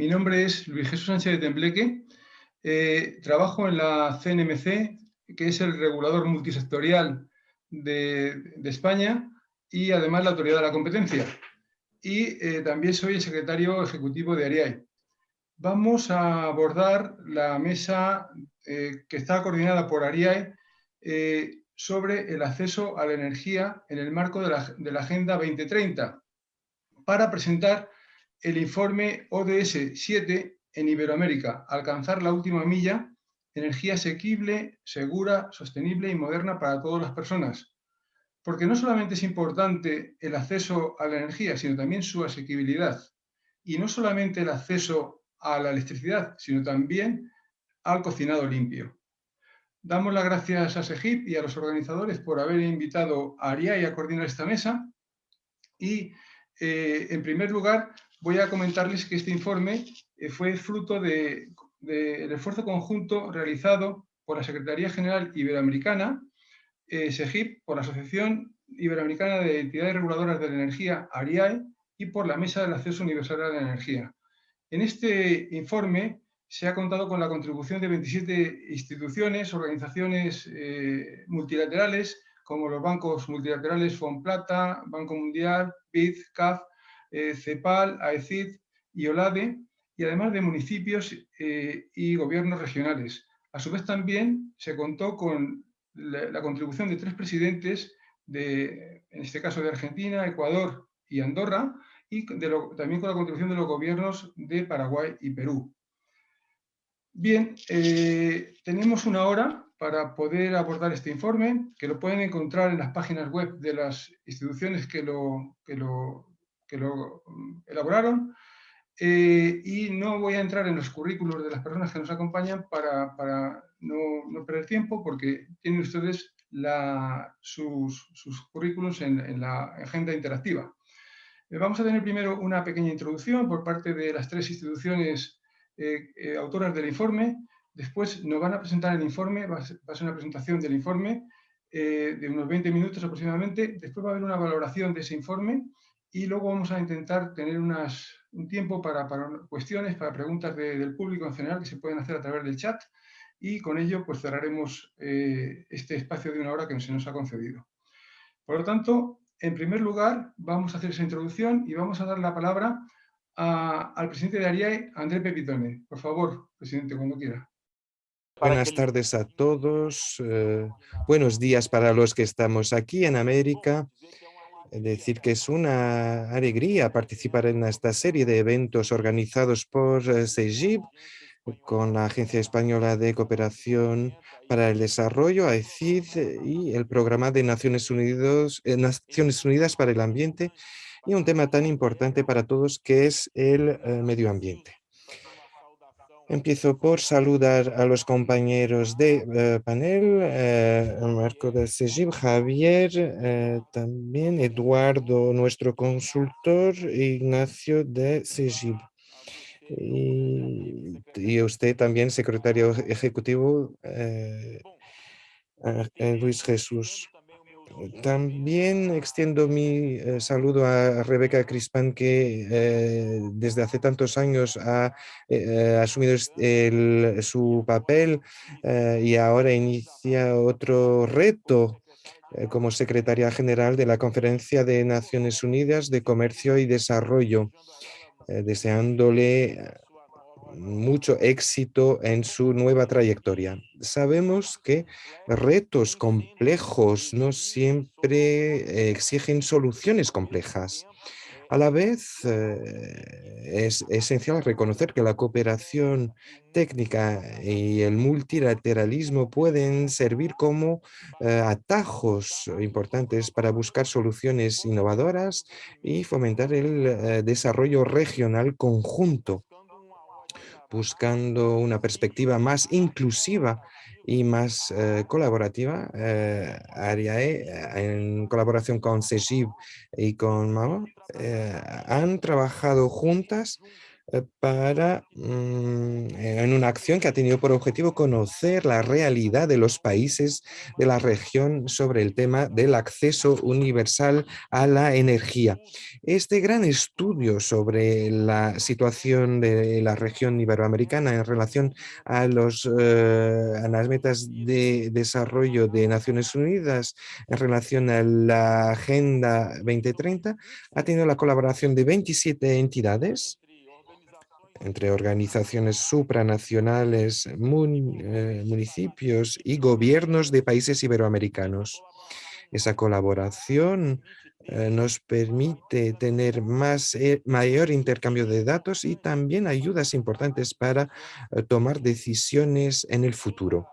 mi nombre es Luis Jesús Sánchez de Tembleque. Eh, trabajo en la CNMC, que es el regulador multisectorial de, España y además la autoridad de la competencia. Y eh, también soy el secretario ejecutivo de ARIAI. Vamos a abordar la mesa eh, que está coordinada por ARIAI sobre el acceso a la energía en el marco de la, de la Agenda 2030 para presentar el informe ODS 7 en Iberoamérica, alcanzar la última milla, energía asequible, segura, sostenible y moderna para todas las personas. Porque no solamente es importante el acceso a la energía, sino también su asequibilidad. Y no solamente el acceso a la electricidad, sino también al cocinado limpio. Damos las gracias a SEGIP y a los organizadores por haber invitado a ARIA a coordinar esta mesa. Y, eh, en primer lugar, voy a comentarles que este informe eh, fue fruto del esfuerzo conjunto realizado por la Secretaría General Iberoamericana, eh, SEGIP, por la Asociación Iberoamericana de Entidades Reguladoras de la Energía, ARIAE, y por la Mesa del Acceso Universal a la Energía. En este informe se ha contado con la contribución de 27 instituciones, organizaciones eh, multilaterales, como los bancos multilaterales FONPLATA, Banco Mundial, BID, CAF, eh, CEPAL, AECID y OLADE, y además de municipios eh, y gobiernos regionales. A su vez también se contó con la, contribución de tres presidentes, de, en este caso de Argentina, Ecuador y Andorra, y también con la contribución de los gobiernos de Paraguay y Perú. Bien, eh, tenemos una hora para poder abordar este informe, que lo pueden encontrar en las páginas web de las instituciones que lo, que lo que lo mm, elaboraron. Eh, y no voy a entrar en los currículos de las personas que nos acompañan para, para no, perder tiempo, porque tienen ustedes la, sus, sus, currículos en, en, la agenda interactiva. Eh, vamos a tener primero una pequeña introducción por parte de las tres instituciones eh, autoras del informe. Después nos van a presentar el informe, va a ser una presentación del informe de unos 20 minutos aproximadamente. Después va a haber una valoración de ese informe y luego vamos a intentar tener unas, un tiempo para, para, cuestiones, para preguntas del público en general que se pueden hacer a través del chat y con ello pues cerraremos eh, este espacio de una hora que se nos ha concedido. Por lo tanto, en primer lugar vamos a hacer esa introducción y vamos a dar la palabra a, al presidente de ARIAE, André Pepitone. Por favor, presidente, cuando quiera. Buenas tardes a todos. Eh, buenos días para los que estamos aquí en América decir que es una alegría participar en esta serie de eventos organizados por CEGIP eh, con la Agencia Española de Cooperación para el Desarrollo, AECID, y el Programa de Naciones, Unidos, eh, Naciones Unidas para el Ambiente, y un tema tan importante para todos que es el eh, medio ambiente. Empiezo por saludar a los compañeros de eh, panel, eh, Marco de Sejib, Javier, eh, también Eduardo, nuestro consultor, Ignacio de Sejib. Y, y, usted también, secretario ejecutivo, Luis Jesús. También extiendo mi eh, saludo a Rebeca Crispan, que eh, desde hace tantos años ha eh, asumido su papel y ahora inicia otro reto como secretaria general de la Conferencia de Naciones Unidas de Comercio y Desarrollo, deseándole mucho éxito en su nueva trayectoria. Sabemos que retos complejos no siempre exigen soluciones complejas. A la vez, eh, es esencial reconocer que la cooperación técnica y el multilateralismo pueden servir como eh, atajos importantes para buscar soluciones innovadoras y fomentar el eh, desarrollo regional conjunto buscando una perspectiva más inclusiva y más eh, colaborativa, eh, Ariae, eh, en colaboración con CEGIB y con MAMA, han trabajado juntas para, mm, en una acción que ha tenido por objetivo conocer la realidad de los países de la región sobre el tema del acceso universal a la energía. Este gran estudio sobre la situación de la región iberoamericana en relación a, los, eh, a las metas de desarrollo de Naciones Unidas en relación a la Agenda 2030 ha tenido la colaboración de 27 entidades entre organizaciones supranacionales, eh, municipios y gobiernos de países iberoamericanos. Esa colaboración eh, nos permite tener más, eh, mayor intercambio de datos y también ayudas importantes para tomar decisiones en el futuro.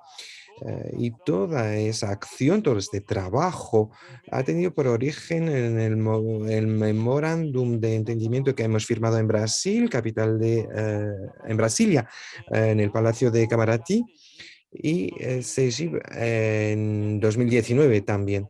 Eh, y toda esa acción, todo este trabajo ha tenido por origen en el, memorándum de entendimiento que hemos firmado en Brasil, capital de, eh, en Brasilia, en el Palacio de Camaratí, y CEGIP en 2019 también.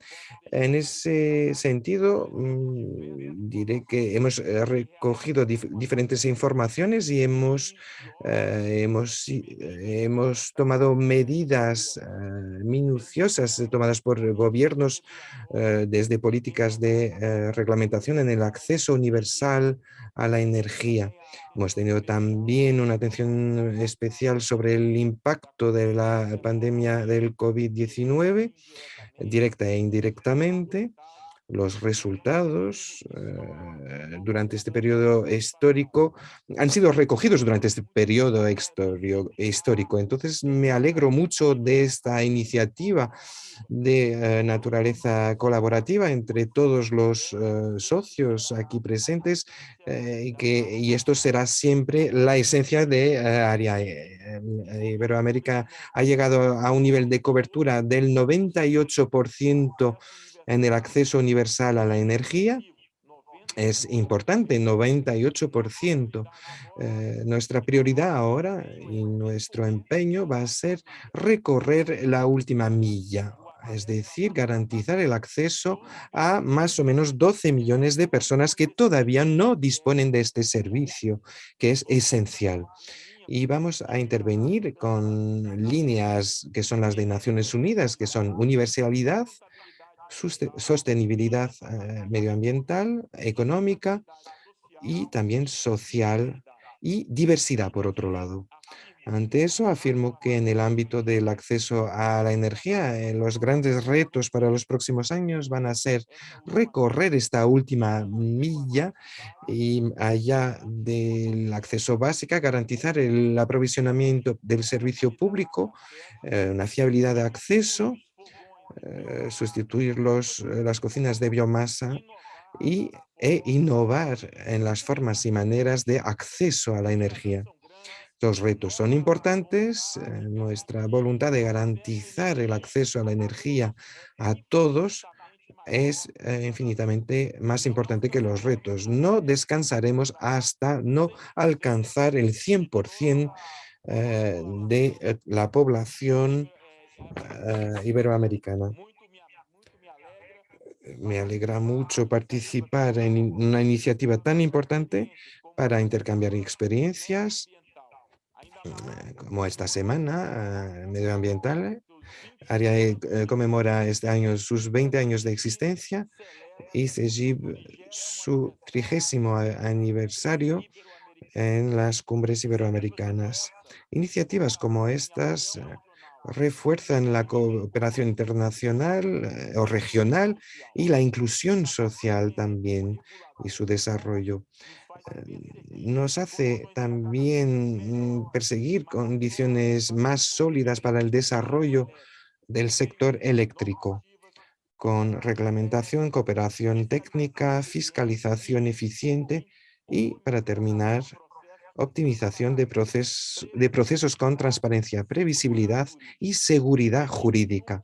En ese sentido, mm, diré que hemos eh, recogido diferentes informaciones y hemos, eh, hemos, hemos tomado medidas eh, minuciosas tomadas por gobiernos desde políticas de reglamentación en el acceso universal a la energía. Hemos tenido también una atención especial sobre el impacto de la pandemia del COVID-19 directa e indirectamente, los resultados eh, durante este periodo histórico han sido recogidos durante este periodo histórico. Entonces me alegro mucho de esta iniciativa de eh, naturaleza colaborativa entre todos los eh, socios aquí presentes que, y esto será siempre la esencia de área. Iberoamérica ha llegado a un nivel de cobertura del 98% en el acceso universal a la energía es importante, 98%. Eh, nuestra prioridad ahora y nuestro empeño va a ser recorrer la última milla, es decir, garantizar el acceso a más o menos 12 millones de personas que todavía no disponen de este servicio, que es esencial. Y vamos a intervenir con líneas que son las de Naciones Unidas, que son universalidad, sostenibilidad eh, medioambiental, económica y también social y diversidad, por otro lado. Ante eso, afirmo que en el ámbito del acceso a la energía, eh, los grandes retos para los próximos años van a ser recorrer esta última milla y allá del acceso básico, garantizar el aprovisionamiento del servicio público, eh, una fiabilidad de acceso, eh, sustituir los, eh, las cocinas de biomasa y, e innovar en las formas y maneras de acceso a la energía. Los retos son importantes, eh, nuestra voluntad de garantizar el acceso a la energía a todos es infinitamente más importante que los retos. No descansaremos hasta no alcanzar el 100% de la población uh, iberoamericana. Me alegra mucho participar en una iniciativa tan importante para intercambiar experiencias, eh, como esta semana uh, medioambiental. Área uh, conmemora este año sus 20 años de existencia y CEGIB su trigésimo aniversario en las cumbres iberoamericanas. Iniciativas como estas refuerzan la cooperación internacional eh, o regional y la inclusión social también y su desarrollo. Eh, nos hace también mm, perseguir condiciones más sólidas para el desarrollo del sector eléctrico, con reglamentación, cooperación técnica, fiscalización eficiente y, para terminar, optimización de, procesos con transparencia, previsibilidad y seguridad jurídica.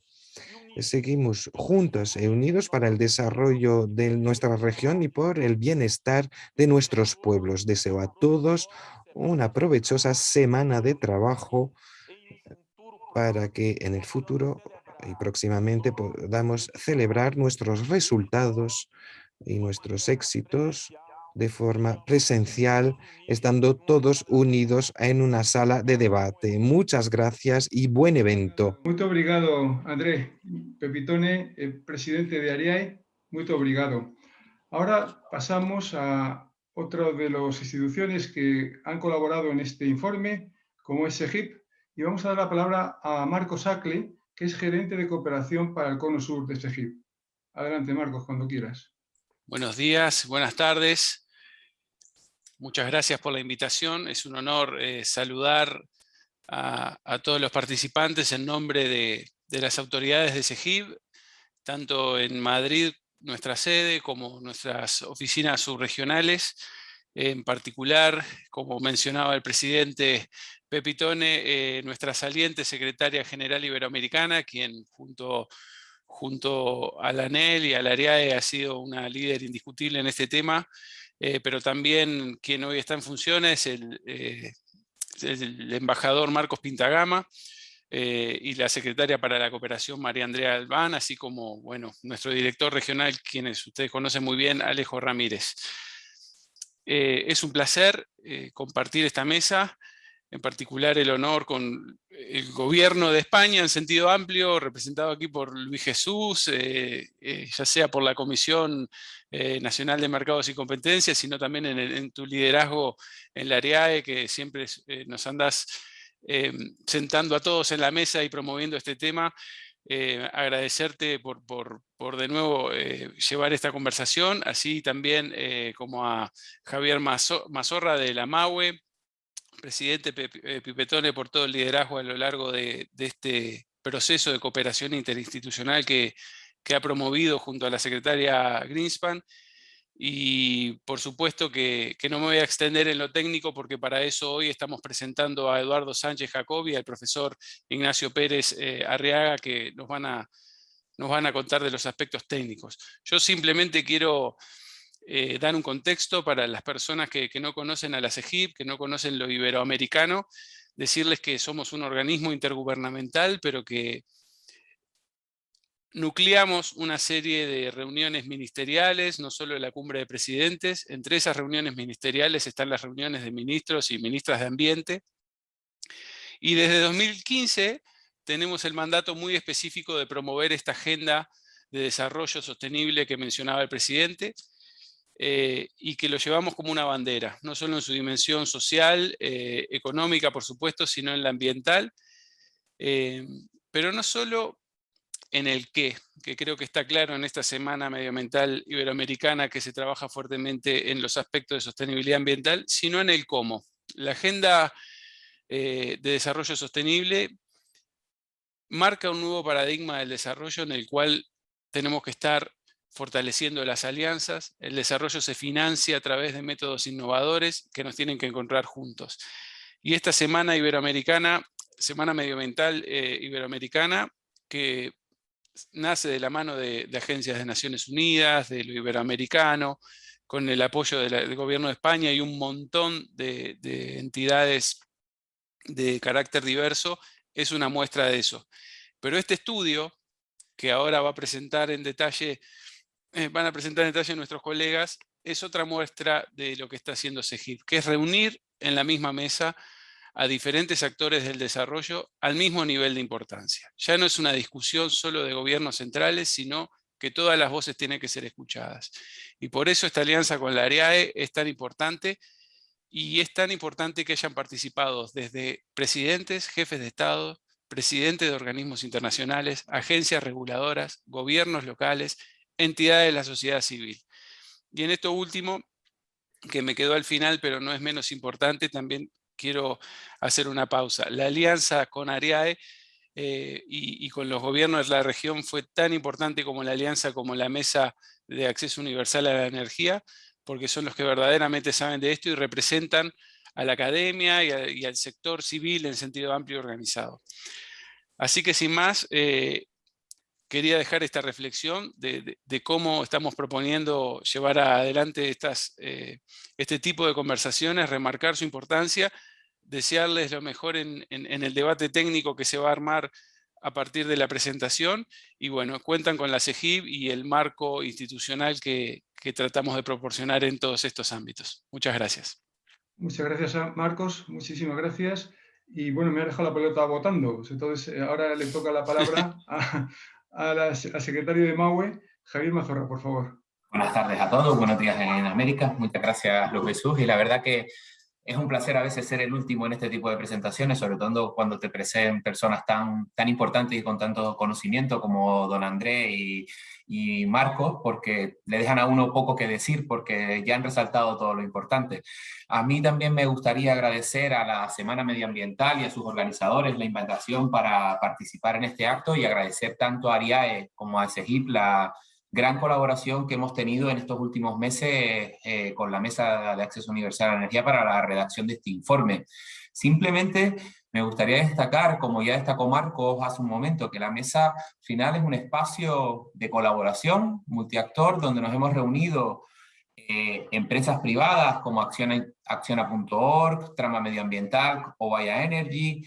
Seguimos juntos y unidos para el desarrollo de nuestra región y por el bienestar de nuestros pueblos. Deseo a todos una provechosa semana de trabajo para que en el futuro y próximamente podamos celebrar nuestros resultados y nuestros éxitos de forma presencial, estando todos unidos en una sala de debate. Muchas gracias y buen evento. Muy obrigado, Andrés Pepitone, presidente de ARIAE. Muy obrigado. Ahora pasamos a otra de las instituciones que han colaborado en este informe, como es SEGIP, y vamos a dar la palabra a Marcos Acle, que es gerente de cooperación para el Cono Sur de SEGIP. Adelante, Marcos, cuando quieras. Buenos días, buenas tardes. Muchas gracias por la invitación. Es un honor eh, saludar a, todos los participantes en nombre de, las autoridades de SEGIP, tanto en Madrid nuestra sede como nuestras oficinas subregionales, en particular, como mencionaba el presidente Pepitone, eh, nuestra saliente secretaria general iberoamericana, quien junto, junto a la ANEL y a la AREAE ha sido una líder indiscutible en este tema, eh, pero también quien hoy está en funciones, el, eh, el embajador Marcos Pintagama, eh, y la secretaria para la cooperación María Andrea Albán, así como bueno, nuestro director regional, quienes ustedes conocen muy bien, Alejo Ramírez. Es un placer compartir esta mesa, en particular el honor con el gobierno de España en sentido amplio, representado aquí por Luis Jesús, ya sea por la Comisión Nacional de Mercados y Competencias, sino también en, tu liderazgo en la AREAE, que siempre nos andas Em, sentando a todos en la mesa y promoviendo este tema. Eh, agradecerte por, de nuevo eh, llevar esta conversación, así también eh, como a Javier Mazorra de la MAUE, presidente Pipetone por todo el liderazgo a lo largo de, este proceso de cooperación interinstitucional que, que ha promovido junto a la secretaria Greenspan y por supuesto que, no me voy a extender en lo técnico porque para eso hoy estamos presentando a Eduardo Sánchez Jacobi, al profesor Ignacio Pérez eh, Arriaga, que nos van, a, nos van a contar de los aspectos técnicos. Yo simplemente quiero eh, dar un contexto para las personas que, que no conocen a la CEGIP, que no conocen lo iberoamericano, decirles que somos un organismo intergubernamental, pero que nucleamos una serie de reuniones ministeriales, no solo la cumbre de presidentes, entre esas reuniones ministeriales están las reuniones de ministros y ministras de ambiente, y desde 2015 tenemos el mandato muy específico de promover esta agenda de desarrollo sostenible que mencionaba el presidente, eh, y que lo llevamos como una bandera, no solo en su dimensión social, eh, económica por supuesto, sino en la ambiental, eh, pero no solo en el qué, que creo que está claro en esta Semana Medioambiental Iberoamericana que se trabaja fuertemente en los aspectos de sostenibilidad ambiental, sino en el cómo. La Agenda de Desarrollo Sostenible marca un nuevo paradigma del desarrollo en el cual tenemos que estar fortaleciendo las alianzas, el desarrollo se financia a través de métodos innovadores que nos tienen que encontrar juntos. Y esta Semana Iberoamericana, Semana Medioambiental eh, Iberoamericana, que nace de la mano de, agencias de Naciones Unidas, de lo iberoamericano, con el apoyo del gobierno de España y un montón de, entidades de carácter diverso, es una muestra de eso. Pero este estudio, que ahora va a presentar en detalle, eh, van a presentar en detalle nuestros colegas, es otra muestra de lo que está haciendo SEGIP, que es reunir en la misma mesa a diferentes actores del desarrollo al mismo nivel de importancia. Ya no es una discusión solo de gobiernos centrales, sino que todas las voces tienen que ser escuchadas. Y por eso esta alianza con la AREAE es tan importante y es tan importante que hayan participado desde presidentes, jefes de Estado, presidentes de organismos internacionales, agencias reguladoras, gobiernos locales, entidades de la sociedad civil. Y en esto último, que me quedó al final, pero no es menos importante, también quiero hacer una pausa. La alianza con ARIAE eh, y, con los gobiernos de la región fue tan importante como la alianza, como la Mesa de Acceso Universal a la Energía, porque son los que verdaderamente saben de esto y representan a la academia y, al sector civil en sentido amplio y organizado. Así que sin más, eh, quería dejar esta reflexión de, cómo estamos proponiendo llevar adelante estas, eh, este tipo de conversaciones, remarcar su importancia, desearles lo mejor en, el debate técnico que se va a armar a partir de la presentación y bueno, cuentan con la CEGIB y el marco institucional que, tratamos de proporcionar en todos estos ámbitos. Muchas gracias. Muchas gracias, Marcos. Muchísimas gracias. Y bueno, me ha dejado la pelota votando. Entonces, eh, ahora le toca la palabra a, la, al secretario de MAUE, Javier Mazorra, por favor. Buenas tardes a todos, buenos días en América. Muchas gracias, López Jesús. Y la verdad que es un placer a veces ser el último en este tipo de presentaciones, sobre todo cuando te presenten personas tan, tan importantes y con tanto conocimiento como don André y, y Marcos, porque le dejan a uno poco que decir, porque ya han resaltado todo lo importante. A mí también me gustaría agradecer a la Semana Medioambiental y a sus organizadores la invitación para participar en este acto y agradecer tanto a ARIAE como a SEGIP la gran colaboración que hemos tenido en estos últimos meses eh, con la Mesa de Acceso Universal a la Energía para la redacción de este informe. Simplemente me gustaría destacar, como ya destacó Marcos hace un momento, que la mesa final es un espacio de colaboración multiactor donde nos hemos reunido eh, empresas privadas como Acciona.org, Trama Medioambiental o Vaya Energy,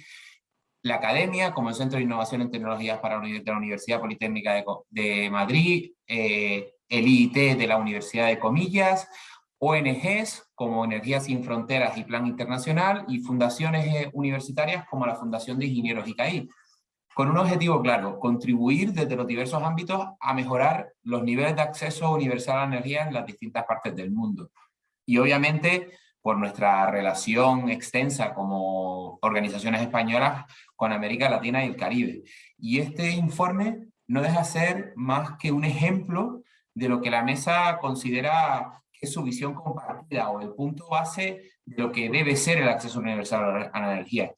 la academia, como el Centro de Innovación en Tecnologías para la Universidad Politécnica de, Madrid, eh, el IIT de la Universidad de Comillas, ONGs como Energía Sin Fronteras y Plan Internacional, y fundaciones eh, universitarias como la Fundación de Ingenieros ICAI, con un objetivo claro, contribuir desde los diversos ámbitos a mejorar los niveles de acceso universal a la energía en las distintas partes del mundo. Y obviamente por nuestra relación extensa como organizaciones españolas con América Latina y el Caribe. Y este informe no deja de ser más que un ejemplo de lo que la mesa considera que es su visión compartida o el punto base de lo que debe ser el acceso universal a la energía,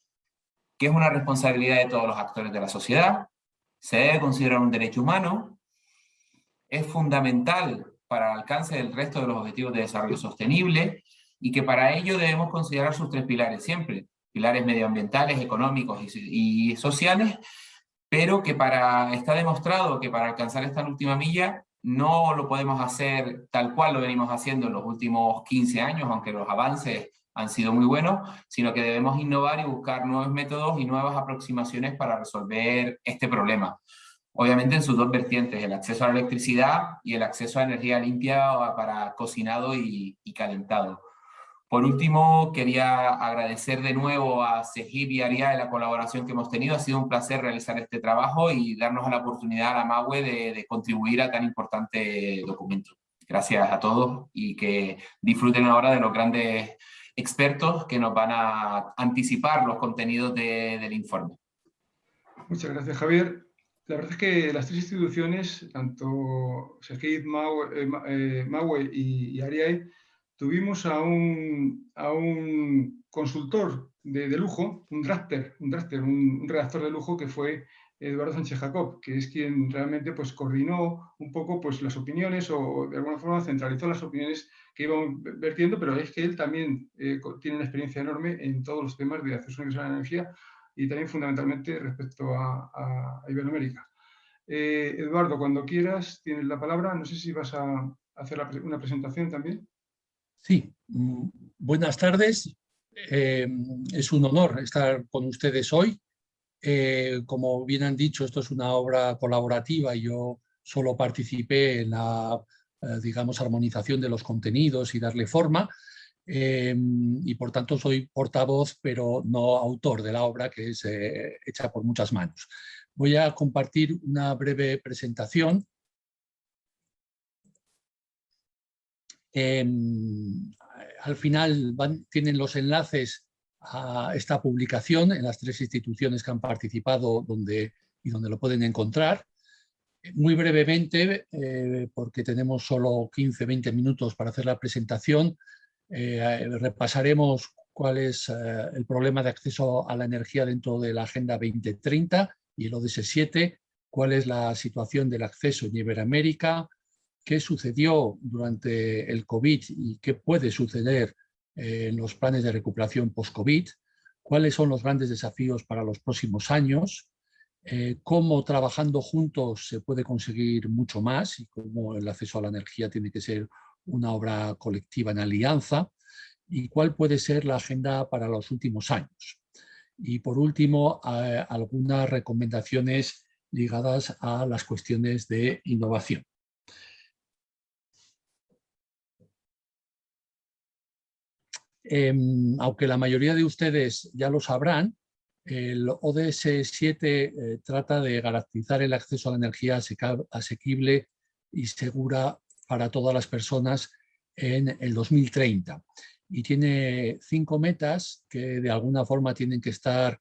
que es una responsabilidad de todos los actores de la sociedad, se debe considerar un derecho humano, es fundamental para el alcance del resto de los objetivos de desarrollo sostenible y que para ello debemos considerar sus tres pilares siempre, pilares medioambientales, económicos y, sociales, pero que para, está demostrado que para alcanzar esta última milla no lo podemos hacer tal cual lo venimos haciendo en los últimos 15 años, aunque los avances han sido muy buenos, sino que debemos innovar y buscar nuevos métodos y nuevas aproximaciones para resolver este problema. Obviamente en sus dos vertientes, el acceso a la electricidad y el acceso a energía limpia para cocinado y calentado. Por último, quería agradecer de nuevo a Sejib y Aria de la colaboración que hemos tenido. Ha sido un placer realizar este trabajo y darnos la oportunidad a la MAUE de, contribuir a tan importante documento. Gracias a todos y que disfruten ahora de los grandes expertos que nos van a anticipar los contenidos del informe. Muchas gracias, Javier. La verdad es que las tres instituciones, tanto SEGIP, MAUE, eh, eh, y, y ARIAE, tuvimos a un, a un consultor de, lujo, un drafter, un, drafter un, redactor de lujo que fue Eduardo Sánchez Jacob, que es quien realmente pues, coordinó un poco pues, las opiniones o de alguna forma centralizó las opiniones que iban vertiendo, pero es que él también eh, tiene una experiencia enorme en todos los temas de acceso universal a la energía y también fundamentalmente respecto a, a Iberoamérica. Eh, Eduardo, cuando quieras, tienes la palabra. No sé si vas a hacer una presentación también. Sí, mm, buenas tardes. Eh, es un honor estar con ustedes hoy. Eh, como bien han dicho, esto es una obra colaborativa y yo solo participé en la, eh, digamos, armonización de los contenidos y darle forma. y por tanto soy portavoz, pero no autor de la obra que es hecha por muchas manos. Voy a compartir una breve presentación Em, al final tienen los enlaces a esta publicación en las tres instituciones que han participado donde, y donde lo pueden encontrar. Muy brevemente, eh, porque tenemos solo 15-20 minutos para hacer la presentación, eh, repasaremos cuál es eh, el problema de acceso a la energía dentro de la Agenda 2030 y el ODS 7, cuál es la situación del acceso en Iberoamérica, qué sucedió durante el COVID y qué puede suceder eh, en los planes de recuperación post-COVID, cuáles son los grandes desafíos para los próximos años, eh, cómo trabajando juntos se puede conseguir mucho más y cómo el acceso a la energía tiene que ser una obra colectiva en alianza y cuál puede ser la agenda para los últimos años. Y por último, algunas recomendaciones ligadas a las cuestiones de innovación. Em, aunque la mayoría de ustedes ya lo sabrán, el ODS 7 eh, trata de garantizar el acceso a la energía asequible y segura para todas las personas en el 2030. Y tiene cinco metas que de alguna forma tienen que estar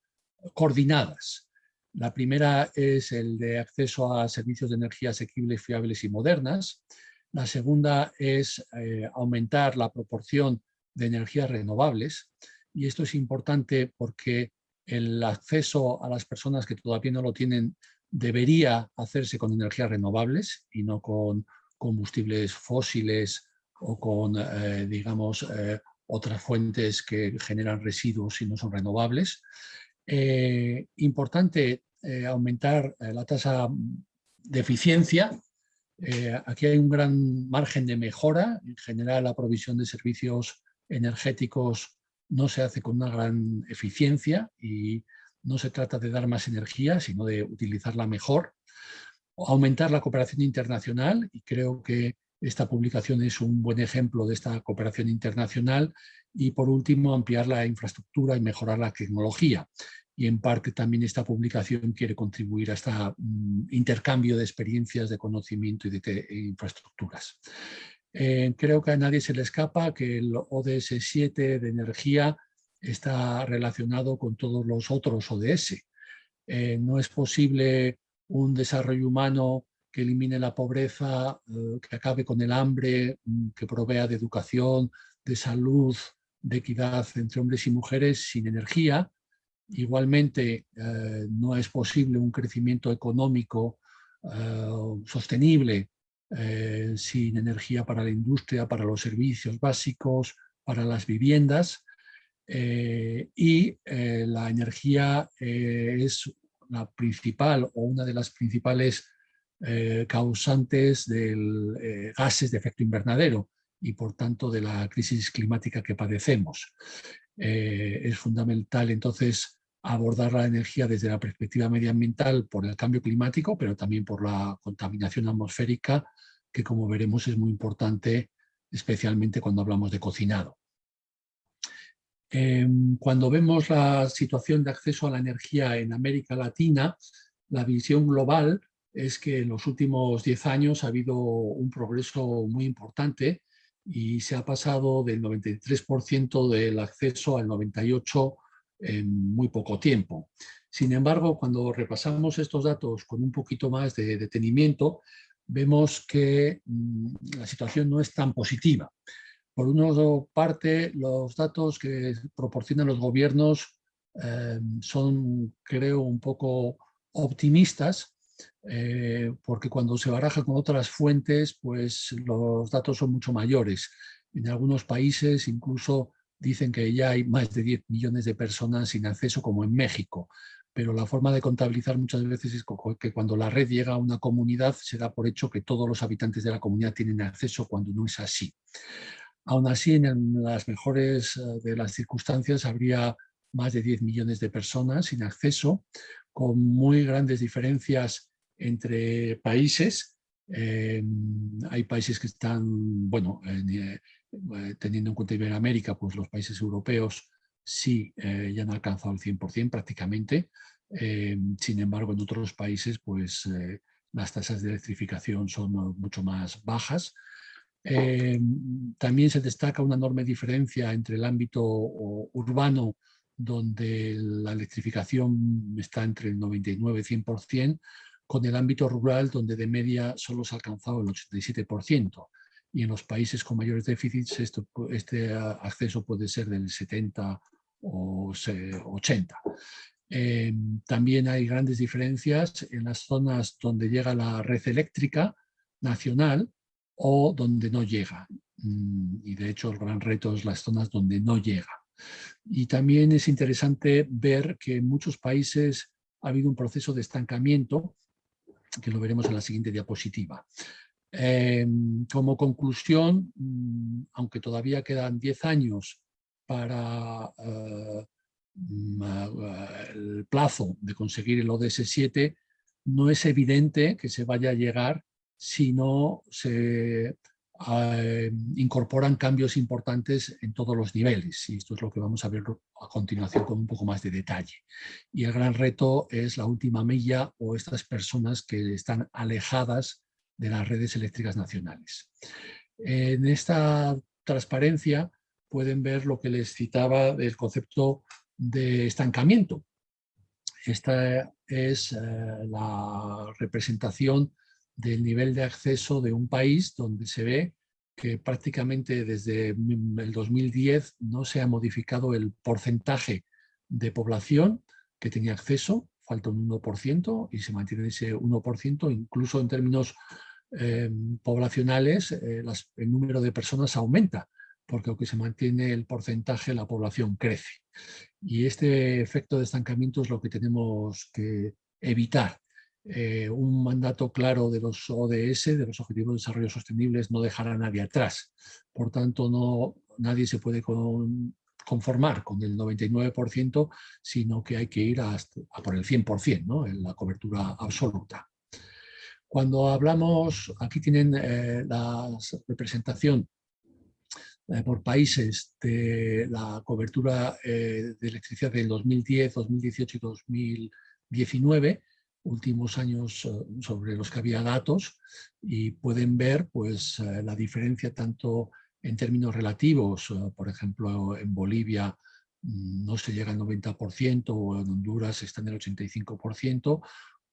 coordinadas. La primera es el de acceso a servicios de energía asequibles, fiables y modernas. La segunda es eh, aumentar la proporción de energías renovables. Y esto es importante porque el acceso a las personas que todavía no lo tienen debería hacerse con energías renovables y no con combustibles fósiles o con, eh, digamos, eh, otras fuentes que generan residuos y no son renovables. Eh, importante aumentar la tasa de eficiencia. aquí hay un gran margen de mejora. En general, la provisión de servicios energéticos no se hace con una gran eficiencia y no se trata de dar más energía, sino de utilizarla mejor. Aumentar la cooperación internacional y creo que esta publicación es un buen ejemplo de esta cooperación internacional y por último ampliar la infraestructura y mejorar la tecnología. Y en parte también esta publicación quiere contribuir a este intercambio de experiencias, de conocimiento y de infraestructuras. Eh, creo que a nadie se le escapa que el ODS 7 de energía está relacionado con todos los otros ODS. Eh, no es posible un desarrollo humano que elimine la pobreza, eh, que acabe con el hambre, mm, que provea de educación, de salud, de equidad entre hombres y mujeres sin energía. Igualmente, no es posible un crecimiento económico sostenible eh, sin energía para la industria, para los servicios básicos, para las viviendas. Eh, y eh, la energía es la principal o una de las principales causantes de gases de efecto invernadero y por tanto de la crisis climática que padecemos. es fundamental entonces abordar la energía desde la perspectiva medioambiental por el cambio climático, pero también por la contaminación atmosférica que como veremos es muy importante, especialmente cuando hablamos de cocinado. Em, cuando vemos la situación de acceso a la energía en América Latina, la visión global es que en los últimos 10 años ha habido un progreso muy importante y se ha pasado del 93% del acceso al 98% en muy poco tiempo. Sin embargo, cuando repasamos estos datos con un poquito más de detenimiento, vemos que mm, la situación no es tan positiva. Por una parte, los datos que proporcionan los gobiernos eh, son, creo, un poco optimistas, eh, porque cuando se baraja con otras fuentes, pues los datos son mucho mayores. En algunos países incluso dicen que ya hay más de 10 millones de personas sin acceso, como en México pero la forma de contabilizar muchas veces es que cuando la red llega a una comunidad se da por hecho que todos los habitantes de la comunidad tienen acceso cuando no es así. Aún así, en las mejores eh, de las circunstancias habría más de 10 millones de personas sin acceso, con muy grandes diferencias entre países. Eh, hay países que están, bueno, eh, teniendo en cuenta Iberoamérica, pues los países europeos sí eh, ya han alcanzado el 100% prácticamente. Eh, sin embargo, en otros países pues, eh, las tasas de electrificación son mucho más bajas. también se destaca una enorme diferencia entre el ámbito urbano, donde la electrificación está entre el 99 y 100%, con el ámbito rural, donde de media solo se ha alcanzado el 87% y en los países con mayores déficits este acceso puede ser del 70 o 80. Eh, también hay grandes diferencias en las zonas donde llega la red eléctrica nacional o donde no llega. Mm, y de hecho el gran reto es las zonas donde no llega. Y también es interesante ver que en muchos países ha habido un proceso de estancamiento, que lo veremos en la siguiente diapositiva. Eh, como conclusión, mm, aunque todavía quedan 10 años para eh, mm, el plazo de conseguir el ODS 7, no es evidente que se vaya a llegar si no se eh, incorporan cambios importantes en todos los niveles y esto es lo que vamos a ver a continuación con un poco más de detalle. Y el gran reto es la última milla o estas personas que están alejadas de las redes eléctricas nacionales. En esta transparencia pueden ver lo que les citaba del concepto de estancamiento. Esta es eh, la representación del nivel de acceso de un país donde se ve que prácticamente desde el 2010 no se ha modificado el porcentaje de población que tenía acceso, falta un 1% y se mantiene ese 1%, incluso en términos eh, poblacionales eh, el número de personas aumenta, porque aunque se mantiene el porcentaje, la población crece. Y este efecto de estancamiento es lo que tenemos que evitar. Eh, un mandato claro de los ODS, de los Objetivos de Desarrollo Sostenibles, no dejará a nadie atrás. Por tanto, no, nadie se puede conformar con el 99%, sino que hay que ir a, por el 100%, ¿no? en la cobertura absoluta. Cuando hablamos, aquí tienen eh, la representación eh, por países de la cobertura de electricidad del 2010, 2018 y 2019, últimos años eh, sobre los que había datos y pueden ver pues, eh, la diferencia tanto en términos relativos, eh, por ejemplo en Bolivia mm, no se llega al 90% o en Honduras está en el 85%,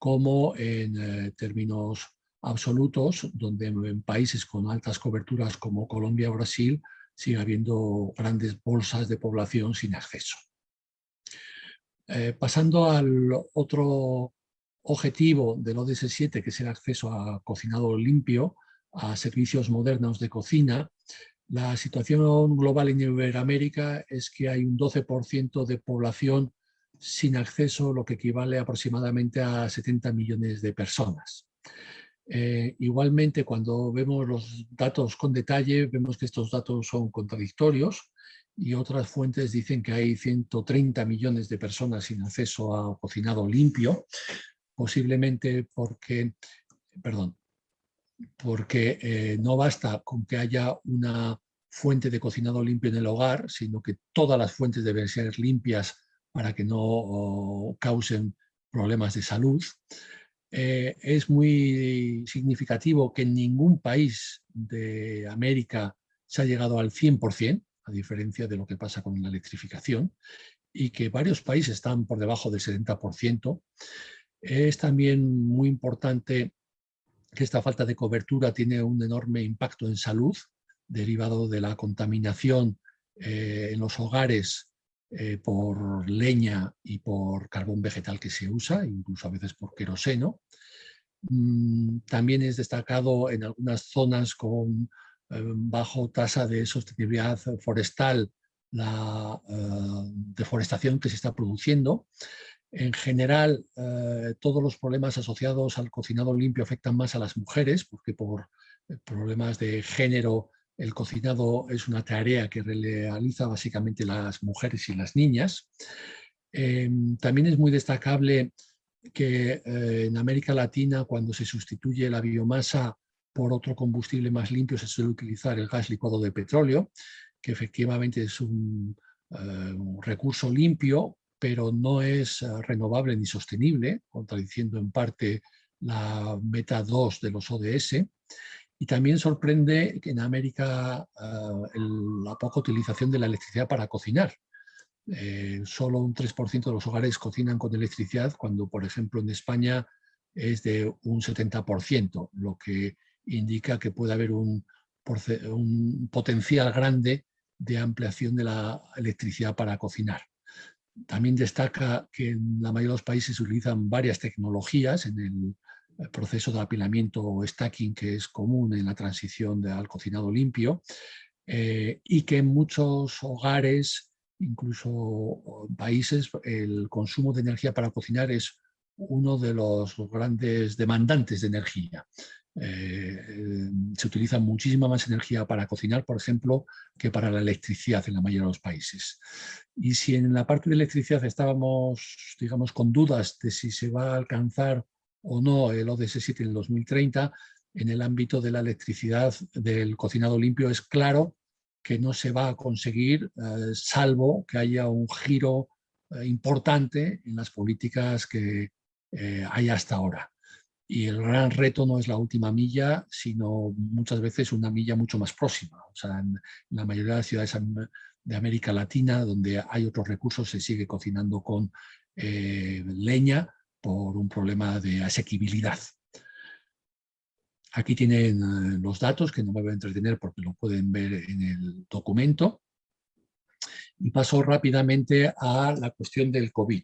como en términos absolutos, donde en países con altas coberturas como Colombia o Brasil sigue habiendo grandes bolsas de población sin acceso. pasando al otro objetivo del ODS 7, que es el acceso a cocinado limpio, a servicios modernos de cocina, la situación global en Iberoamérica es que hay un 12% de población sin acceso, lo que equivale aproximadamente a 70 millones de personas. Eh, igualmente, cuando vemos los datos con detalle, vemos que estos datos son contradictorios y otras fuentes dicen que hay 130 millones de personas sin acceso a cocinado limpio, posiblemente porque, perdón, porque eh, no basta con que haya una fuente de cocinado limpio en el hogar, sino que todas las fuentes deben ser limpias para que no causen problemas de salud. Eh, es muy significativo que en ningún país de América se ha llegado al 100%, a diferencia de lo que pasa con la electrificación, y que varios países están por debajo del 70%. Es también muy importante que esta falta de cobertura tiene un enorme impacto en salud, derivado de la contaminación eh, en los hogares eh, por leña y por carbón vegetal que se usa, incluso a veces por queroseno. Mm, también es destacado en algunas zonas con eh, bajo tasa de sostenibilidad forestal la deforestación que se está produciendo en general, eh, todos los problemas asociados al cocinado limpio afectan más a las mujeres, porque por eh, problemas de género el cocinado es una tarea que realiza básicamente las mujeres y las niñas. Em, también es muy destacable que eh, en América Latina, cuando se sustituye la biomasa por otro combustible más limpio, se suele utilizar el gas licuado de petróleo, que efectivamente es un recurso limpio, pero no es eh, renovable ni sostenible, contradiciendo en parte la meta 2 de los ODS. Y también sorprende que en América eh, la poca utilización de la electricidad para cocinar. Eh, solo un 3% de los hogares cocinan con electricidad, cuando por ejemplo en España es de un 70%, lo que indica que puede haber un, un potencial grande de ampliación de la electricidad para cocinar. También destaca que en la mayoría de los países se utilizan varias tecnologías en el proceso de apilamiento o stacking que es común en la transición al cocinado limpio eh, y que en muchos hogares, incluso países, el consumo de energía para cocinar es uno de los grandes demandantes de energía. Eh, se utiliza muchísima más energía para cocinar, por ejemplo, que para la electricidad en la mayoría de los países. Y si en la parte de electricidad estábamos, digamos, con dudas de si se va a alcanzar o no el ODS 7 en el 2030, en el ámbito de la electricidad del cocinado limpio es claro que no se va a conseguir eh, salvo que haya un giro eh, importante en las políticas que hay hasta ahora. Y el gran reto no es la última milla, sino muchas veces una milla mucho más próxima. O sea, en, la mayoría de las ciudades de América Latina, donde hay otros recursos, se sigue cocinando con eh, leña por un problema de asequibilidad. Aquí tienen eh, los datos, que no me voy a entretener porque lo pueden ver en el documento. Y paso rápidamente a la cuestión del COVID.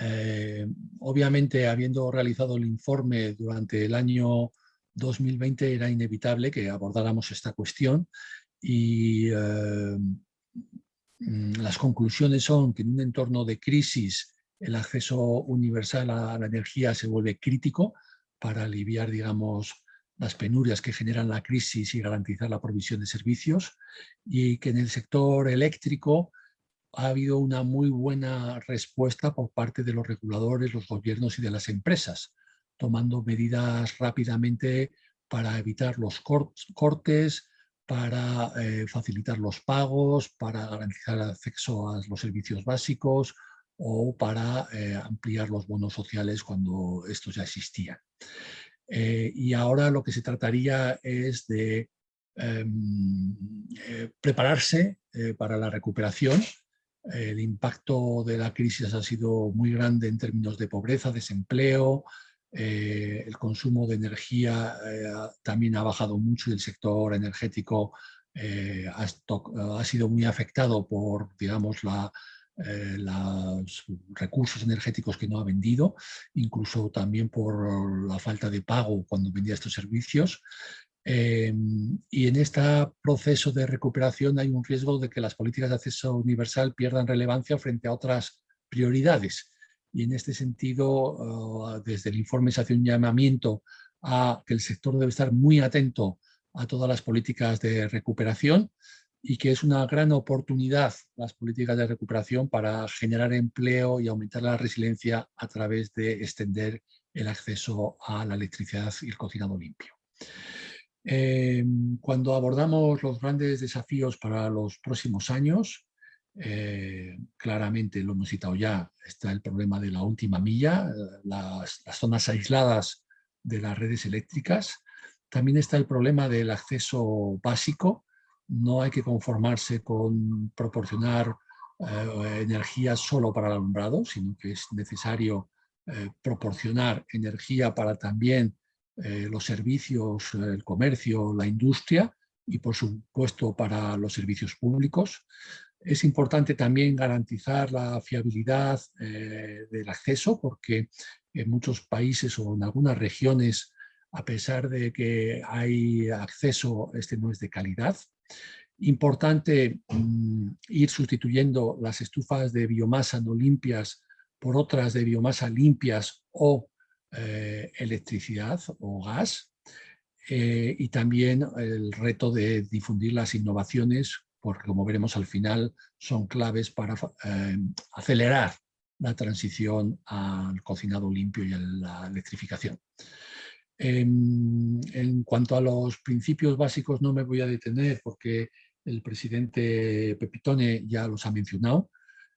Eh, obviamente, habiendo realizado el informe durante el año 2020, era inevitable que abordáramos esta cuestión y eh, mm, las conclusiones son que en un entorno de crisis el acceso universal a la energía se vuelve crítico para aliviar, digamos, las penurias que generan la crisis y garantizar la provisión de servicios y que en el sector eléctrico ha habido una muy buena respuesta por parte de los reguladores, los gobiernos y de las empresas, tomando medidas rápidamente para evitar los cortes, para eh, facilitar los pagos, para garantizar acceso a los servicios básicos o para eh, ampliar los bonos sociales cuando estos ya existían. Eh, y ahora lo que se trataría es de em, prepararse para la recuperación el impacto de la crisis ha sido muy grande en términos de pobreza, desempleo, eh, el consumo de energía eh, también ha bajado mucho y el sector energético eh, ha, sido muy afectado por digamos, la, los recursos energéticos que no ha vendido, incluso también por la falta de pago cuando vendía estos servicios. Em, y en este proceso de recuperación hay un riesgo de que las políticas de acceso universal pierdan relevancia frente a otras prioridades. Y en este sentido, ah, desde el informe se hace un llamamiento a que el sector debe estar muy atento a todas las políticas de recuperación y que es una gran oportunidad las políticas de recuperación para generar empleo y aumentar la resiliencia a través de extender el acceso a la electricidad y el cocinado limpio. Em, cuando abordamos los grandes desafíos para los próximos años, eh, claramente lo hemos citado ya, está el problema de la última milla, eh, las, zonas aisladas de las redes eléctricas. También está el problema del acceso básico. No hay que conformarse con proporcionar eh, energía solo para el alumbrado, sino que es necesario proporcionar energía para también eh, los servicios, el comercio, la industria y por supuesto para los servicios públicos. Es importante también garantizar la fiabilidad eh, del acceso porque en muchos países o en algunas regiones, a pesar de que hay acceso, este no es de calidad. Importante mm, ir sustituyendo las estufas de biomasa no limpias por otras de biomasa limpias o eh, electricidad o gas eh, y también el reto de difundir las innovaciones porque como veremos al final son claves para eh, acelerar la transición al cocinado limpio y a la electrificación. Em, en cuanto a los principios básicos no me voy a detener porque el presidente Pepitone ya los ha mencionado.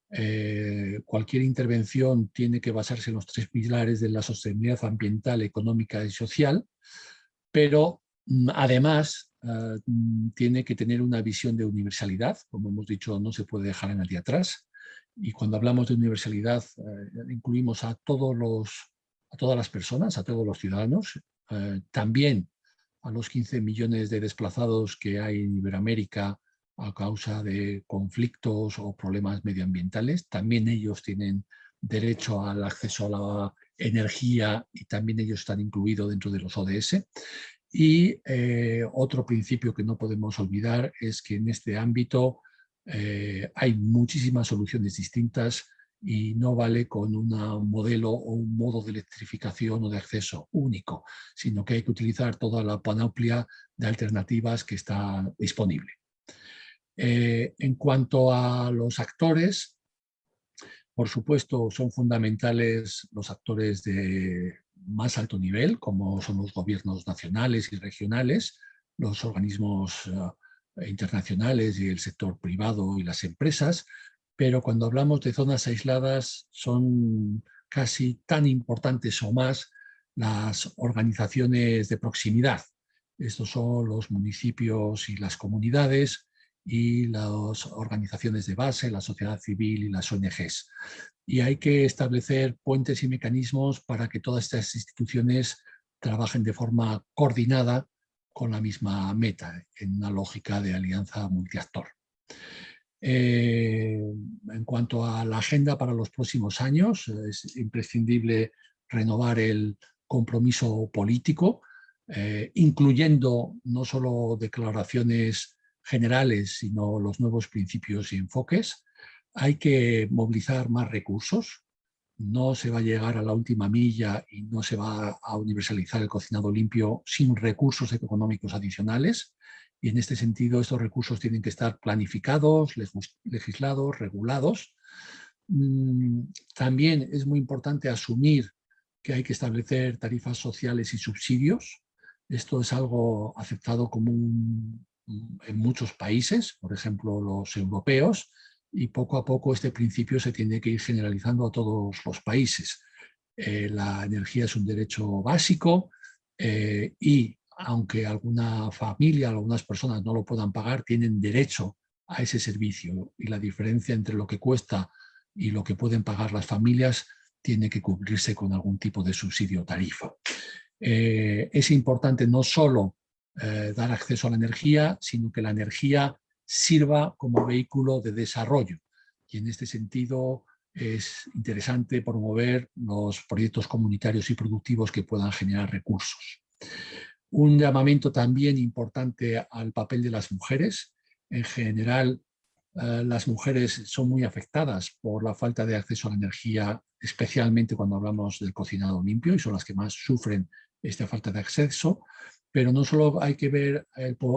Eh, cualquier intervención tiene que basarse en los tres pilares de la sostenibilidad ambiental, económica y social, pero mm, además mm, tiene que tener una visión de universalidad, como hemos dicho, no se puede dejar a nadie atrás, y cuando hablamos de universalidad eh, incluimos a, todos los, a todas las personas, a todos los ciudadanos, eh, también a los 15 millones de desplazados que hay en Iberoamérica a causa de conflictos o problemas medioambientales. También ellos tienen derecho al acceso a la energía y también ellos están incluidos dentro de los ODS. Y eh, otro principio que no podemos olvidar es que en este ámbito eh, hay muchísimas soluciones distintas y no vale con un modelo o un modo de electrificación o de acceso único, sino que hay que utilizar toda la panoplia de alternativas que está disponible. Eh, en cuanto a los actores, por supuesto son fundamentales los actores de más alto nivel, como son los gobiernos nacionales y regionales, los organismos eh, internacionales y el sector privado y las empresas, pero cuando hablamos de zonas aisladas son casi tan importantes o más las organizaciones de proximidad. Estos son los municipios y las comunidades y las organizaciones de base, la sociedad civil y las ONGs. Y hay que establecer puentes y mecanismos para que todas estas instituciones trabajen de forma coordinada con la misma meta, en una lógica de alianza multiactor. Eh, en cuanto a la agenda para los próximos años, es imprescindible renovar el compromiso político, eh, incluyendo no solo declaraciones generales, sino los nuevos principios y enfoques. Hay que movilizar más recursos, no se va a llegar a la última milla y no se va a universalizar el cocinado limpio sin recursos económicos adicionales y en este sentido estos recursos tienen que estar planificados, legislados, regulados. Mm, también es muy importante asumir que hay que establecer tarifas sociales y subsidios. Esto es algo aceptado común en muchos países, por ejemplo los europeos, y poco a poco este principio se tiene que ir generalizando a todos los países. Eh, la energía es un derecho básico eh, y aunque alguna familia, algunas personas no lo puedan pagar, tienen derecho a ese servicio y la diferencia entre lo que cuesta y lo que pueden pagar las familias tiene que cubrirse con algún tipo de subsidio o tarifa. Eh, es importante no solo eh, dar acceso a la energía, sino que la energía sirva como vehículo de desarrollo. Y en este sentido es interesante promover los proyectos comunitarios y productivos que puedan generar recursos. Un llamamiento también importante al papel de las mujeres. En general, eh, las mujeres son muy afectadas por la falta de acceso a la energía, especialmente cuando hablamos del cocinado limpio, y son las que más sufren esta falta de acceso. Pero no solo hay que ver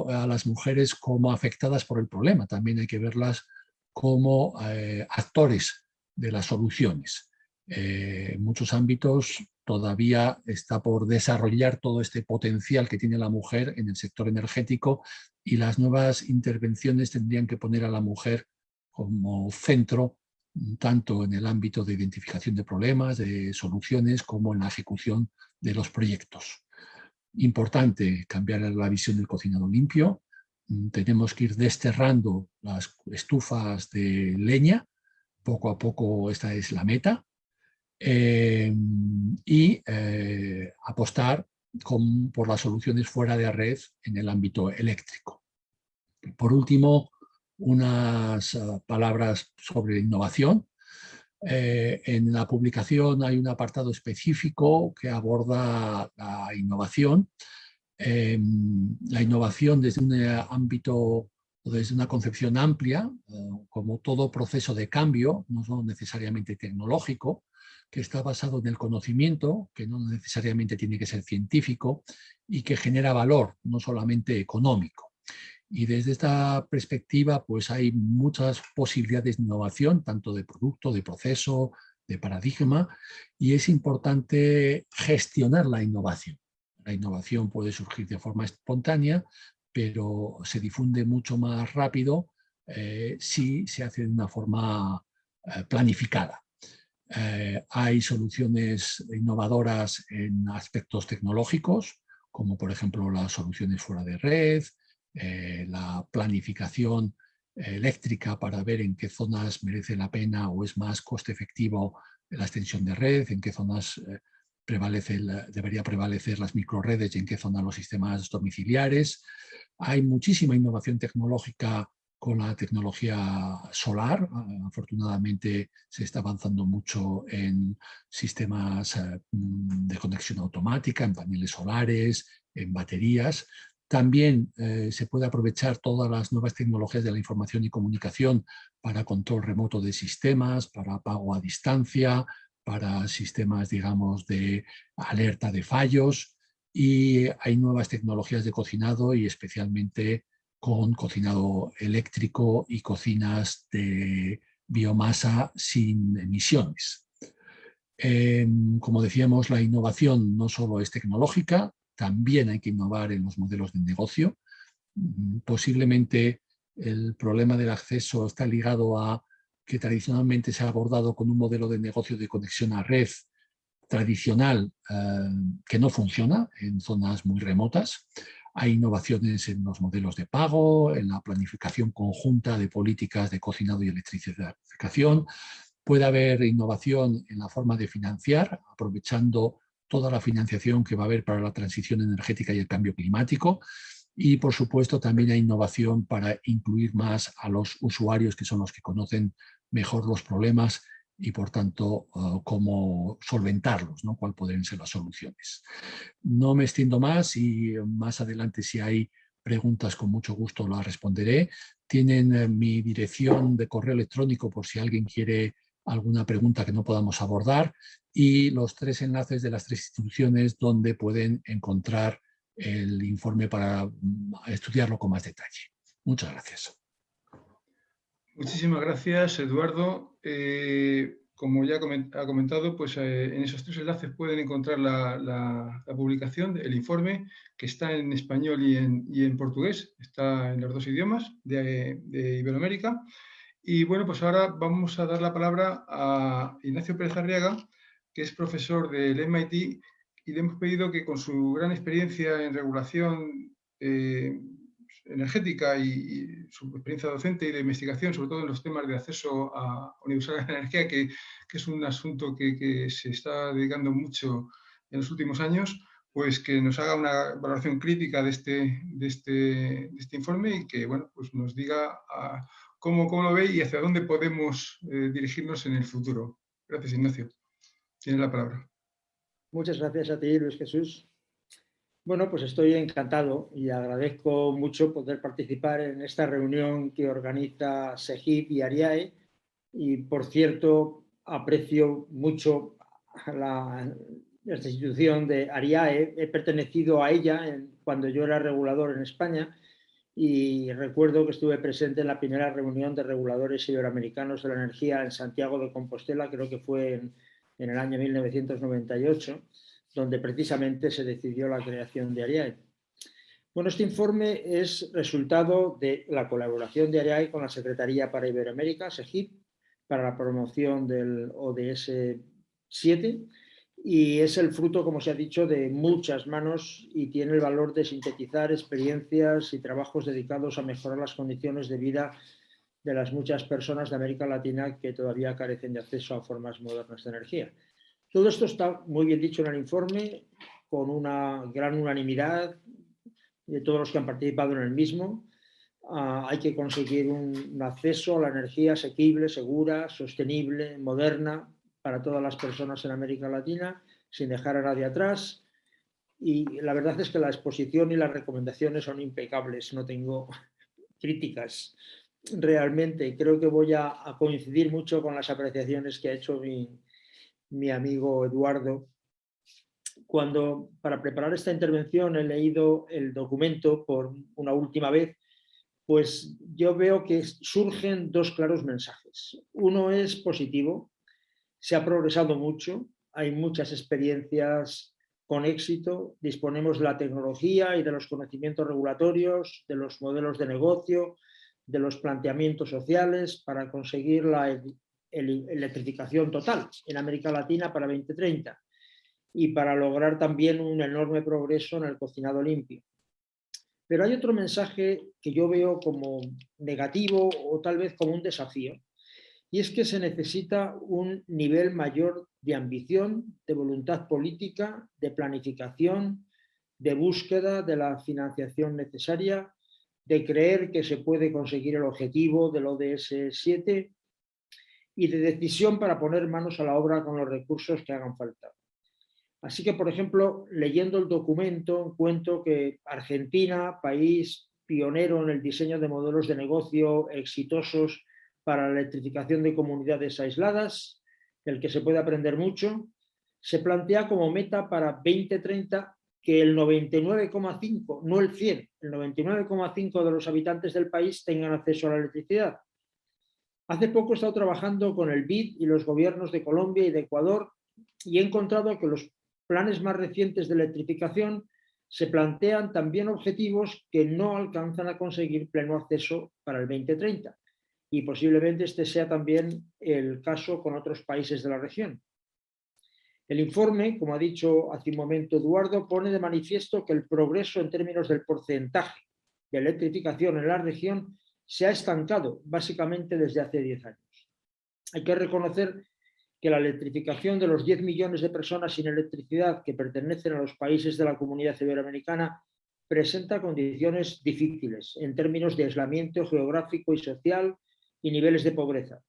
a las mujeres como afectadas por el problema, también hay que verlas como eh, actores de las soluciones. Eh, en muchos ámbitos todavía está por desarrollar todo este potencial que tiene la mujer en el sector energético y las nuevas intervenciones tendrían que poner a la mujer como centro tanto en el ámbito de identificación de problemas, de soluciones, como en la ejecución de los proyectos. Importante cambiar la visión del cocinado limpio. Tenemos que ir desterrando las estufas de leña. Poco a poco esta es la meta. Eh, y eh, apostar por las soluciones fuera de red en el ámbito eléctrico. Por último, unas eh, palabras sobre innovación. en la publicación hay un apartado específico que aborda la innovación. la innovación desde un ámbito o desde una concepción amplia, como todo proceso de cambio, no necesariamente tecnológico, que está basado en el conocimiento, que no necesariamente tiene que ser científico y que genera valor, no solamente económico. Y desde esta perspectiva pues hay muchas posibilidades de innovación, tanto de producto, de proceso, de paradigma, y es importante gestionar la innovación. La innovación puede surgir de forma espontánea, pero se difunde mucho más rápido eh, si se hace de una forma eh, planificada. Eh, hay soluciones innovadoras en aspectos tecnológicos, como por ejemplo las soluciones fuera de red, eh, la planificación eléctrica para ver en qué zonas merece la pena o es más coste efectivo la extensión de red, en qué zonas eh, prevalece, debería prevalecer las microredes y en qué zonas los sistemas domiciliares. Hay muchísima innovación tecnológica con la tecnología solar. Ah, afortunadamente se está avanzando mucho en sistemas eh, de conexión automática, en paneles solares, en baterías, También eh, se puede aprovechar todas las nuevas tecnologías de la información y comunicación para control remoto de sistemas, para pago a distancia, para sistemas, digamos, de alerta de fallos y hay nuevas tecnologías de cocinado y especialmente con cocinado eléctrico y cocinas de biomasa sin emisiones. Em, como decíamos, la innovación no solo es tecnológica, también hay que innovar en los modelos de negocio. Mm, posiblemente el problema del acceso está ligado a que tradicionalmente se ha abordado con un modelo de negocio de conexión a red tradicional eh, que no funciona en zonas muy remotas. Hay innovaciones en los modelos de pago, en la planificación conjunta de políticas de cocinado y electrificación. Puede haber innovación en la forma de financiar, aprovechando toda la financiación que va a haber para la transición energética y el cambio climático. Y por supuesto también hay innovación para incluir más a los usuarios que son los que conocen mejor los problemas y por tanto uh, cómo solventarlos, ¿no? cuáles podrían ser las soluciones. No me extiendo más y más adelante si hay preguntas con mucho gusto las responderé. Tienen eh, mi dirección de correo electrónico por si alguien quiere alguna pregunta que no podamos abordar y los tres enlaces de las tres instituciones donde pueden encontrar el informe para mm, estudiarlo con más detalle. Muchas gracias. Muchísimas gracias, Eduardo. Eh, como ya ha comentado, pues eh, en esos tres enlaces pueden encontrar la, publicación, el informe, que está en español y en, portugués, está en los dos idiomas de, Iberoamérica. Y bueno, pues ahora vamos a dar la palabra a Ignacio Pérez Arriaga, que es profesor del MIT, y le hemos pedido que con su gran experiencia en regulación eh, energética y, su experiencia docente y de investigación, sobre todo en los temas de acceso a universal de energía, que, que, es un asunto que, que, se está dedicando mucho en los últimos años, pues que nos haga una valoración crítica de este, de este, de este informe y que bueno, pues nos diga cómo, cómo, lo ve y hacia dónde podemos eh, dirigirnos en el futuro. Gracias, Ignacio. Tiene la palabra. Muchas gracias a ti, Luis Jesús. Bueno, pues estoy encantado y agradezco mucho poder participar en esta reunión que organiza SEGIP y ARIAE. Y, por cierto, aprecio mucho la, institución de ARIAE. He pertenecido a ella cuando yo era regulador en España y recuerdo que estuve presente en la primera reunión de reguladores iberoamericanos de la energía en Santiago de Compostela, creo que fue en, en el año 1998 donde precisamente se decidió la creación de ARIAE. Bueno, este informe es resultado de la colaboración de ARIAE con la Secretaría para Iberoamérica, SEGIP, para la promoción del ODS 7 y es el fruto, como se ha dicho, de muchas manos y tiene el valor de sintetizar experiencias y trabajos dedicados a mejorar las condiciones de vida de las muchas personas de América Latina que todavía carecen de acceso a formas modernas de energía. Todo esto está muy bien dicho en el informe, con una gran unanimidad de todos los que han participado en el mismo. Ah, hay que conseguir un, acceso a la energía asequible, segura, sostenible, moderna para todas las personas en América Latina, sin dejar a nadie atrás. Y la verdad es que la exposición y las recomendaciones son impecables, no tengo críticas realmente. Creo que voy a, a coincidir mucho con las apreciaciones que ha hecho mi, mi amigo Eduardo. Cuando para preparar esta intervención he leído el documento por una última vez, pues yo veo que surgen dos claros mensajes. Uno es positivo, se ha progresado mucho, hay muchas experiencias con éxito, disponemos de la tecnología y de los conocimientos regulatorios, de los modelos de negocio, de los planteamientos sociales para conseguir la electrificación total en América Latina para 2030 y para lograr también un enorme progreso en el cocinado limpio. Pero hay otro mensaje que yo veo como negativo o tal vez como un desafío, y es que se necesita un nivel mayor de ambición, de voluntad política, de planificación, de búsqueda de la financiación necesaria, de creer que se puede conseguir el objetivo del ODS 7 y de decisión para poner manos a la obra con los recursos que hagan falta. Así que, por ejemplo, leyendo el documento, encuentro que Argentina, país pionero en el diseño de modelos de negocio exitosos para la electrificación de comunidades aisladas, del que se puede aprender mucho, se plantea como meta para 2030 que el 99,5, no el 100, el 99,5 de los habitantes del país tengan acceso a la electricidad. Hace poco he estado trabajando con el BID y los gobiernos de Colombia y de Ecuador y he encontrado que los planes más recientes de electrificación se plantean también objetivos que no alcanzan a conseguir pleno acceso para el 2030 y posiblemente este sea también el caso con otros países de la región. El informe, como ha dicho hace un momento Eduardo, pone de manifiesto que el progreso en términos del porcentaje de electrificación en la región se ha estancado básicamente desde hace 10 años. Hay que reconocer que la electrificación de los 10 millones de personas sin electricidad que pertenecen a los países de la comunidad iberoamericana presenta condiciones difíciles en términos de aislamiento geográfico y social y niveles de pobreza.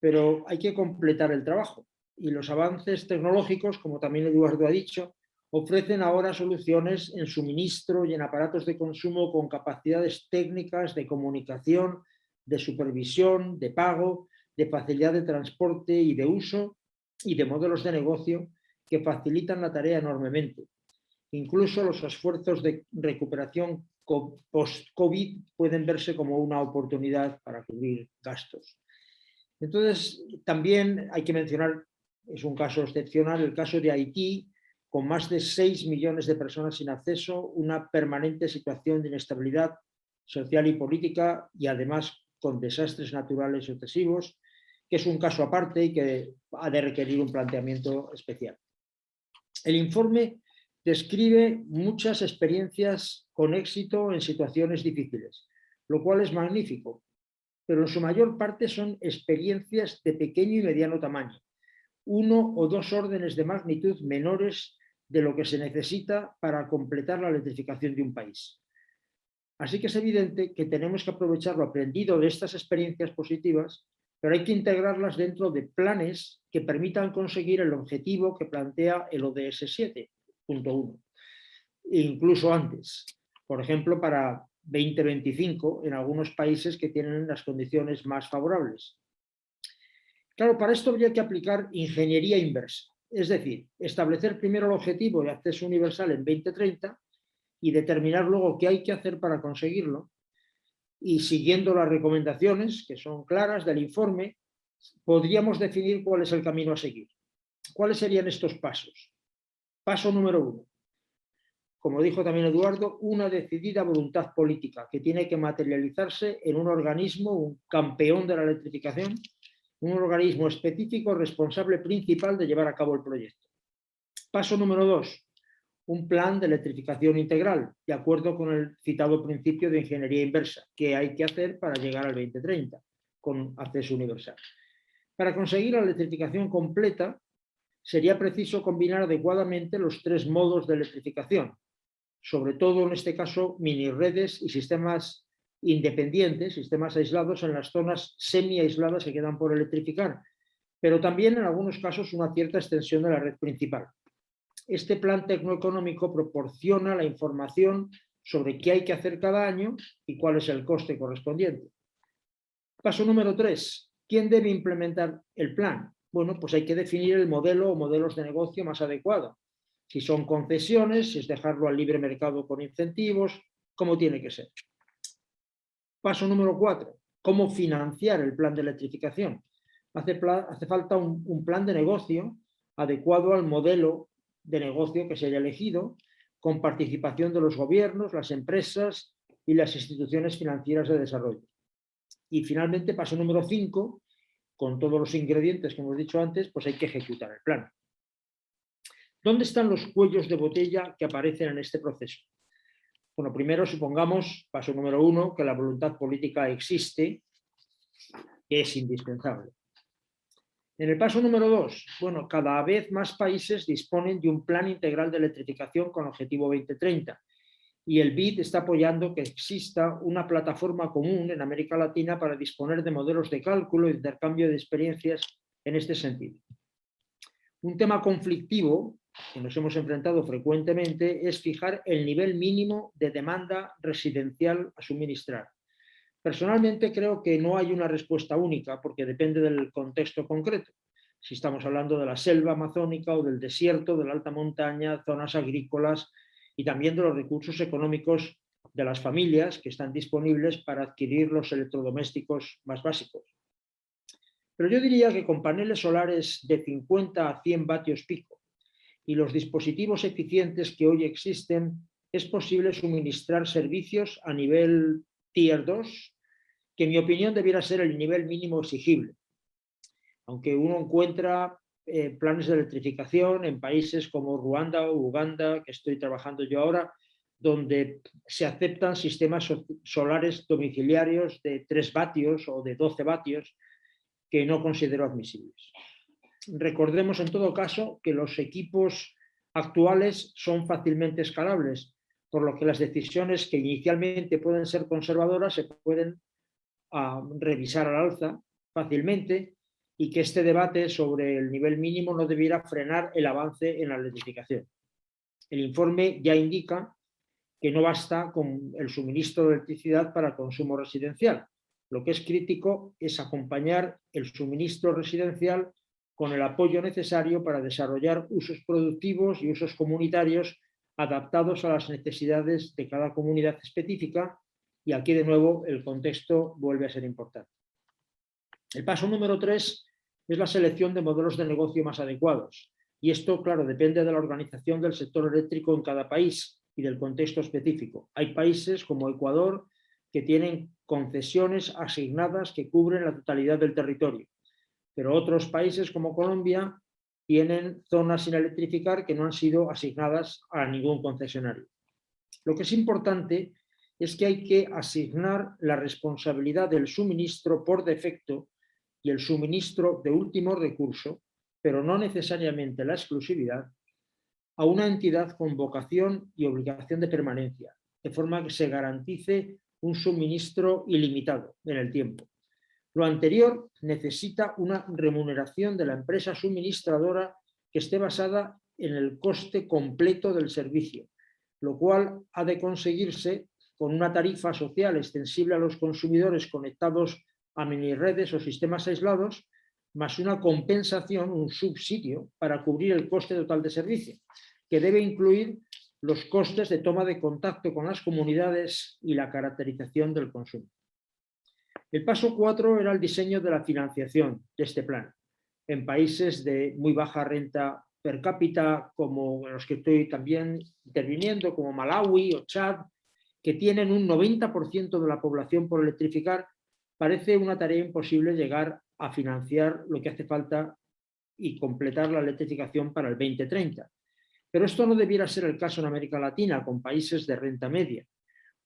Pero hay que completar el trabajo y los avances tecnológicos, como también Eduardo ha dicho, ofrecen ahora soluciones en suministro y en aparatos de consumo con capacidades técnicas de comunicación, de supervisión, de pago, de facilidad de transporte y de uso y de modelos de negocio que facilitan la tarea enormemente. Incluso los esfuerzos de recuperación post-COVID pueden verse como una oportunidad para cubrir gastos. Entonces, también hay que mencionar es un caso excepcional, el caso de Haití, con más de 6 millones de personas sin acceso, una permanente situación de inestabilidad social y política y además con desastres naturales sucesivos, que es un caso aparte y que ha de requerir un planteamiento especial. El informe describe muchas experiencias con éxito en situaciones difíciles, lo cual es magnífico, pero en su mayor parte son experiencias de pequeño y mediano tamaño, uno o dos órdenes de magnitud menores de lo que se necesita para completar la electrificación de un país. Así que es evidente que tenemos que aprovechar lo aprendido de estas experiencias positivas, pero hay que integrarlas dentro de planes que permitan conseguir el objetivo que plantea el ODS 7.1, incluso antes. Por ejemplo, para 2025 en algunos países que tienen las condiciones más favorables. Claro, para esto habría que aplicar ingeniería inversa, es decir, establecer primero el objetivo de acceso universal en 2030 y determinar luego qué hay que hacer para conseguirlo y siguiendo las recomendaciones, que son claras del informe, podríamos definir cuál es el camino a seguir. ¿Cuáles serían estos pasos? Paso número uno. Como dijo también Eduardo, una decidida voluntad política que tiene que materializarse en un organismo, un campeón de la electrificación, un organismo específico responsable principal de llevar a cabo el proyecto. Paso número dos, un plan de electrificación integral, de acuerdo con el citado principio de ingeniería inversa, que hay que hacer para llegar al 2030, con acceso universal. Para conseguir la electrificación completa, sería preciso combinar adecuadamente los tres modos de electrificación, sobre todo en este caso mini redes y sistemas independientes, sistemas aislados en las zonas semi-aisladas que quedan por electrificar, pero también en algunos casos una cierta extensión de la red principal. Este plan tecnoeconómico proporciona la información sobre qué hay que hacer cada año y cuál es el coste correspondiente. Paso número tres. ¿Quién debe implementar el plan? Bueno, pues hay que definir el modelo o modelos de negocio más adecuado. Si son concesiones, si es dejarlo al libre mercado con incentivos, cómo tiene que ser. Paso número cuatro, cómo financiar el plan de electrificación. Hace, falta un plan de negocio adecuado al modelo de negocio que se haya elegido, con participación de los gobiernos, las empresas y las instituciones financieras de desarrollo. Y finalmente, paso número cinco, con todos los ingredientes que hemos dicho antes, pues hay que ejecutar el plan. ¿Dónde están los cuellos de botella que aparecen en este proceso? Bueno, primero supongamos, paso número uno, que la voluntad política existe, que es indispensable. En el paso número dos, bueno, cada vez más países disponen de un plan integral de electrificación con objetivo 2030 y el BID está apoyando que exista una plataforma común en América Latina para disponer de modelos de cálculo y intercambio de experiencias en este sentido. Un tema conflictivo que nos hemos enfrentado frecuentemente es fijar el nivel mínimo de demanda residencial a suministrar. Personalmente creo que no hay una respuesta única porque depende del contexto concreto. Si estamos hablando de la selva amazónica o del desierto, de la alta montaña, zonas agrícolas y también de los recursos económicos de las familias que están disponibles para adquirir los electrodomésticos más básicos. Pero yo diría que con paneles solares de 50 a 100 vatios pico y los dispositivos eficientes que hoy existen, es posible suministrar servicios a nivel Tier 2, que en mi opinión debiera ser el nivel mínimo exigible. Aunque uno encuentra eh, planes de electrificación en países como Ruanda o Uganda, que estoy trabajando yo ahora, donde se aceptan sistemas solares domiciliarios de 3 vatios o de 12 vatios que no considero admisibles. Recordemos en todo caso que los equipos actuales son fácilmente escalables, por lo que las decisiones que inicialmente pueden ser conservadoras se pueden ah, revisar al alza fácilmente y que este debate sobre el nivel mínimo no debiera frenar el avance en la electrificación. El informe ya indica que no basta con el suministro de electricidad para consumo residencial. Lo que es crítico es acompañar el suministro residencial con el apoyo necesario para desarrollar usos productivos y usos comunitarios adaptados a las necesidades de cada comunidad específica y aquí de nuevo el contexto vuelve a ser importante. El paso número tres es la selección de modelos de negocio más adecuados y esto, claro, depende de la organización del sector eléctrico en cada país y del contexto específico. Hay países como Ecuador que tienen concesiones asignadas que cubren la totalidad del territorio pero otros países como Colombia tienen zonas sin electrificar que no han sido asignadas a ningún concesionario. Lo que es importante es que hay que asignar la responsabilidad del suministro por defecto y el suministro de último recurso, pero no necesariamente la exclusividad, a una entidad con vocación y obligación de permanencia, de forma que se garantice un suministro ilimitado en el tiempo. Lo anterior necesita una remuneración de la empresa suministradora que esté basada en el coste completo del servicio, lo cual ha de conseguirse con una tarifa social extensible a los consumidores conectados a mini redes o sistemas aislados, más una compensación, un subsidio para cubrir el coste total de servicio, que debe incluir los costes de toma de contacto con las comunidades y la caracterización del consumo. El paso 4 era el diseño de la financiación de este plan. En países de muy baja renta per cápita, como los que estoy también interviniendo, como Malawi o Chad, que tienen un 90% de la población por electrificar, parece una tarea imposible llegar a financiar lo que hace falta y completar la electrificación para el 2030. Pero esto no debiera ser el caso en América Latina, con países de renta media.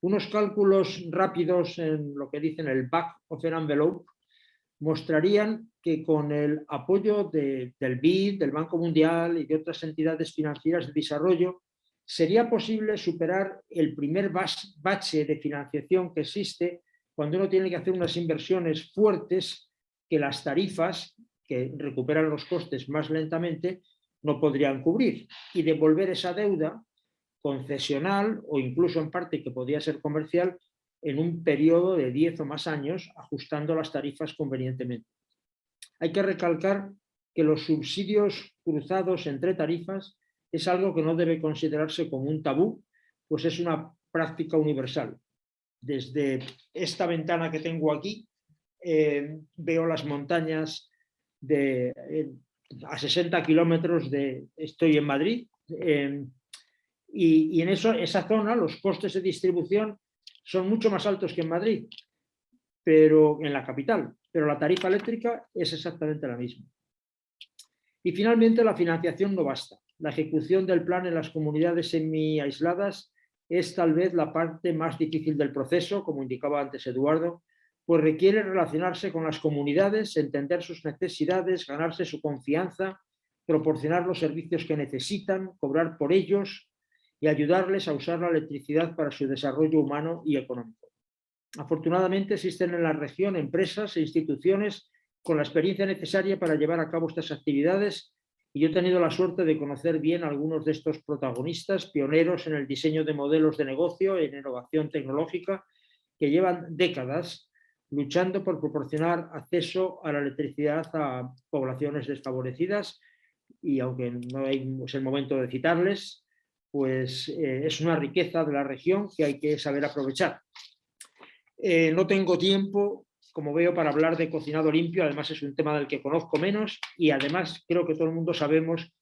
Unos cálculos rápidos en lo que dicen el back of an envelope mostrarían que con el apoyo del BID, del Banco Mundial y de otras entidades financieras de desarrollo, sería posible superar el primer bache de financiación que existe cuando uno tiene que hacer unas inversiones fuertes que las tarifas, que recuperan los costes más lentamente, no podrían cubrir. Y devolver esa deuda concesional o incluso en parte que podía ser comercial en un periodo de 10 o más años ajustando las tarifas convenientemente. Hay que recalcar que los subsidios cruzados entre tarifas es algo que no debe considerarse como un tabú, pues es una práctica universal. Desde esta ventana que tengo aquí, eh, veo las montañas eh, a 60 kilómetros de, estoy en Madrid, y, en eso, esa zona los costes de distribución son mucho más altos que en Madrid, pero en la capital, pero la tarifa eléctrica es exactamente la misma. Y finalmente la financiación no basta. La ejecución del plan en las comunidades semi-aisladas es tal vez la parte más difícil del proceso, como indicaba antes Eduardo, pues requiere relacionarse con las comunidades, entender sus necesidades, ganarse su confianza, proporcionar los servicios que necesitan, cobrar por ellos, y ayudarles a usar la electricidad para su desarrollo humano y económico. Afortunadamente existen en la región empresas e instituciones con la experiencia necesaria para llevar a cabo estas actividades y yo he tenido la suerte de conocer bien a algunos de estos protagonistas, pioneros en el diseño de modelos de negocio, en innovación tecnológica, que llevan décadas luchando por proporcionar acceso a la electricidad a poblaciones desfavorecidas y aunque no es el momento de citarles, pues eh, es una riqueza de la región que hay que saber aprovechar. Eh, no tengo tiempo, como veo, para hablar de cocinado limpio, además es un tema del que conozco menos y además creo que todo el mundo sabemos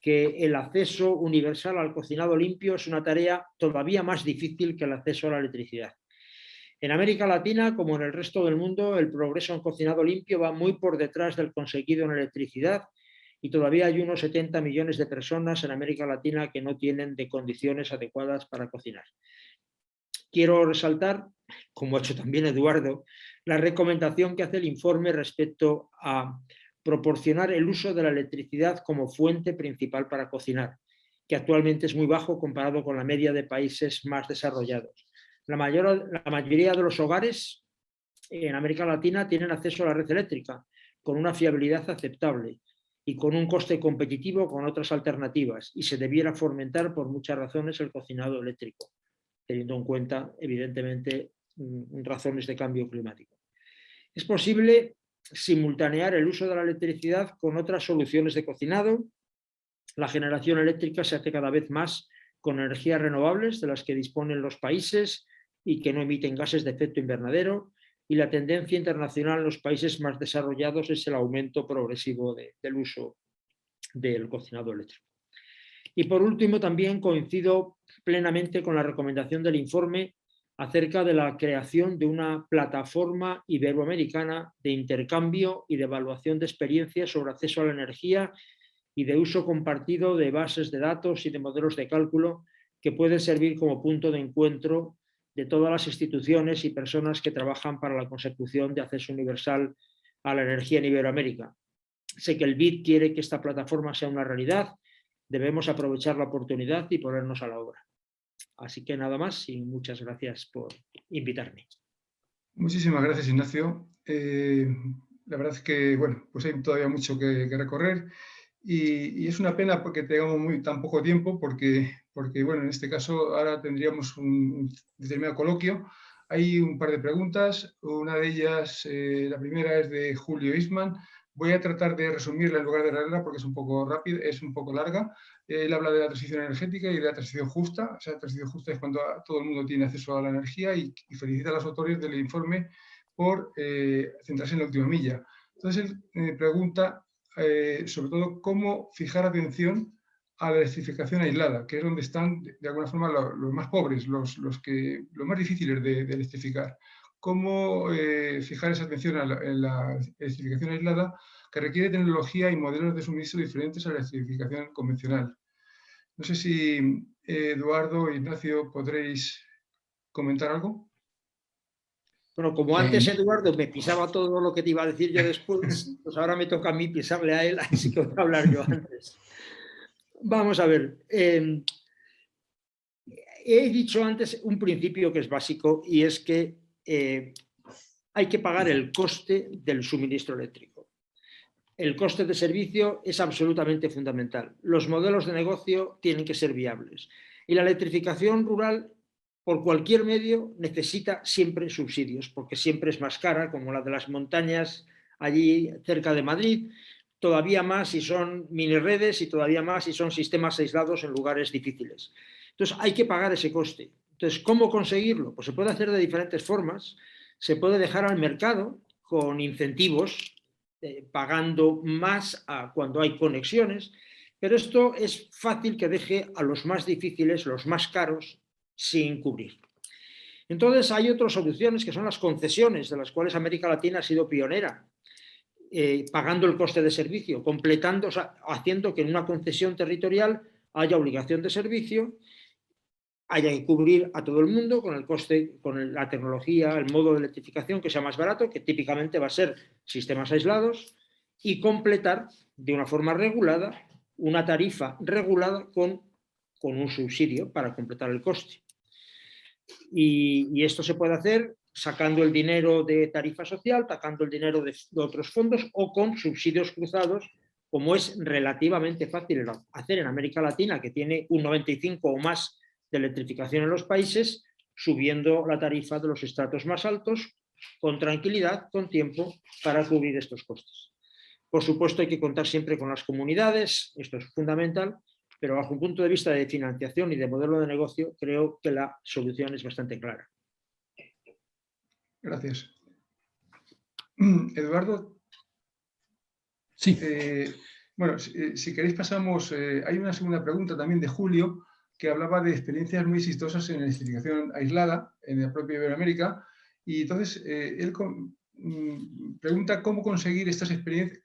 que el acceso universal al cocinado limpio es una tarea todavía más difícil que el acceso a la electricidad. En América Latina, como en el resto del mundo, el progreso en cocinado limpio va muy por detrás del conseguido en electricidad y todavía hay unos 70 millones de personas en América Latina que no tienen de condiciones adecuadas para cocinar. Quiero resaltar, como ha hecho también Eduardo, la recomendación que hace el informe respecto a proporcionar el uso de la electricidad como fuente principal para cocinar, que actualmente es muy bajo comparado con la media de países más desarrollados. La, mayor, la mayoría de los hogares en América Latina tienen acceso a la red eléctrica con una fiabilidad aceptable y con un coste competitivo con otras alternativas y se debiera fomentar por muchas razones el cocinado eléctrico, teniendo en cuenta evidentemente mm, razones de cambio climático. Es posible simultanear el uso de la electricidad con otras soluciones de cocinado. La generación eléctrica se hace cada vez más con energías renovables de las que disponen los países y que no emiten gases de efecto invernadero, y la tendencia internacional en los países más desarrollados es el aumento progresivo del uso del cocinado eléctrico. Y por último, también coincido plenamente con la recomendación del informe acerca de la creación de una plataforma iberoamericana de intercambio y de evaluación de experiencias sobre acceso a la energía y de uso compartido de bases de datos y de modelos de cálculo que pueden servir como punto de encuentro de todas las instituciones y personas que trabajan para la consecución de acceso universal a la energía en Iberoamérica. Sé que el BID quiere que esta plataforma sea una realidad, debemos aprovechar la oportunidad y ponernos a la obra. Así que nada más y muchas gracias por invitarme. Muchísimas gracias Ignacio. Eh, la verdad es que bueno, pues hay todavía mucho que, recorrer y, es una pena porque tengamos tan poco tiempo porque porque bueno, en este caso ahora tendríamos un determinado coloquio. Hay un par de preguntas, una de ellas, eh, la primera es de Julio Isman. Voy a tratar de resumirla en lugar de leerla porque es un poco rápida, es un poco larga. Él habla de la transición energética y de la transición justa. O sea, la transición justa es cuando todo el mundo tiene acceso a la energía y, felicita a los autores del informe por eh, centrarse en la última milla. Entonces él me pregunta eh, sobre todo cómo fijar atención a la electrificación aislada, que es donde están, de alguna forma, los, más pobres, los, los, que, los más difíciles de, electrificar. ¿Cómo eh, fijar esa atención a la, en la electrificación aislada que requiere tecnología y modelos de suministro diferentes a la electrificación convencional? No sé si eh, Eduardo o Ignacio podréis comentar algo. Bueno, como antes Eduardo me pisaba todo lo que te iba a decir yo después, pues ahora me toca a mí pisarle a él, así que voy a hablar yo antes. Vamos a ver. Em, he dicho antes un principio que es básico y es que eh, hay que pagar el coste del suministro eléctrico. El coste de servicio es absolutamente fundamental. Los modelos de negocio tienen que ser viables. Y la electrificación rural, por cualquier medio, necesita siempre subsidios, porque siempre es más cara, como la de las montañas allí cerca de Madrid, todavía más si son mini redes y todavía más si son sistemas aislados en lugares difíciles. Entonces hay que pagar ese coste. Entonces, ¿cómo conseguirlo? Pues se puede hacer de diferentes formas. Se puede dejar al mercado con incentivos, eh, pagando más cuando hay conexiones, pero esto es fácil que deje a los más difíciles, los más caros, sin cubrir. Entonces hay otras soluciones que son las concesiones, de las cuales América Latina ha sido pionera. Eh, pagando el coste de servicio, completando, haciendo que en una concesión territorial haya obligación de servicio, haya que cubrir a todo el mundo con el coste, con la tecnología, el modo de electrificación que sea más barato, que típicamente va a ser sistemas aislados, y completar de una forma regulada una tarifa regulada con, con un subsidio para completar el coste. Y, y esto se puede hacer sacando el dinero de tarifa social, sacando el dinero de, otros fondos o con subsidios cruzados como es relativamente fácil hacer en América Latina, que tiene un 95 o más de electrificación en los países, subiendo la tarifa de los estratos más altos, con tranquilidad, con tiempo, para cubrir estos costes. Por supuesto hay que contar siempre con las comunidades, esto es fundamental, pero bajo un punto de vista de financiación y de modelo de negocio, creo que la solución es bastante clara. Gracias. Eduardo. Sí. Eh, bueno, eh, si, queréis pasamos, eh, hay una segunda pregunta también de Julio, que hablaba de experiencias muy exitosas en electrificación aislada en la propia Iberoamérica, y entonces él mm, pregunta cómo conseguir estas experiencias,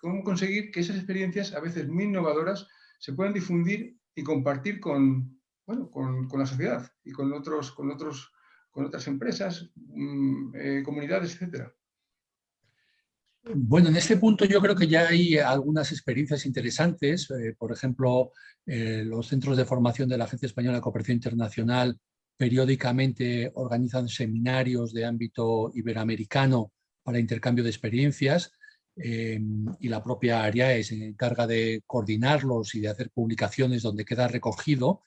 cómo conseguir que esas experiencias, a veces muy innovadoras, se puedan difundir y compartir con, bueno, con, con la sociedad y con, otros, con, otros, con otras empresas, mm, comunidades, etcétera. Bueno, en este punto yo creo que ya hay algunas experiencias interesantes. Eh, por ejemplo, eh, los centros de formación de la Agencia Española de Cooperación Internacional periódicamente organizan seminarios de ámbito iberoamericano para intercambio de experiencias eh, y la propia ARIAE se encarga de coordinarlos y de hacer publicaciones donde queda recogido.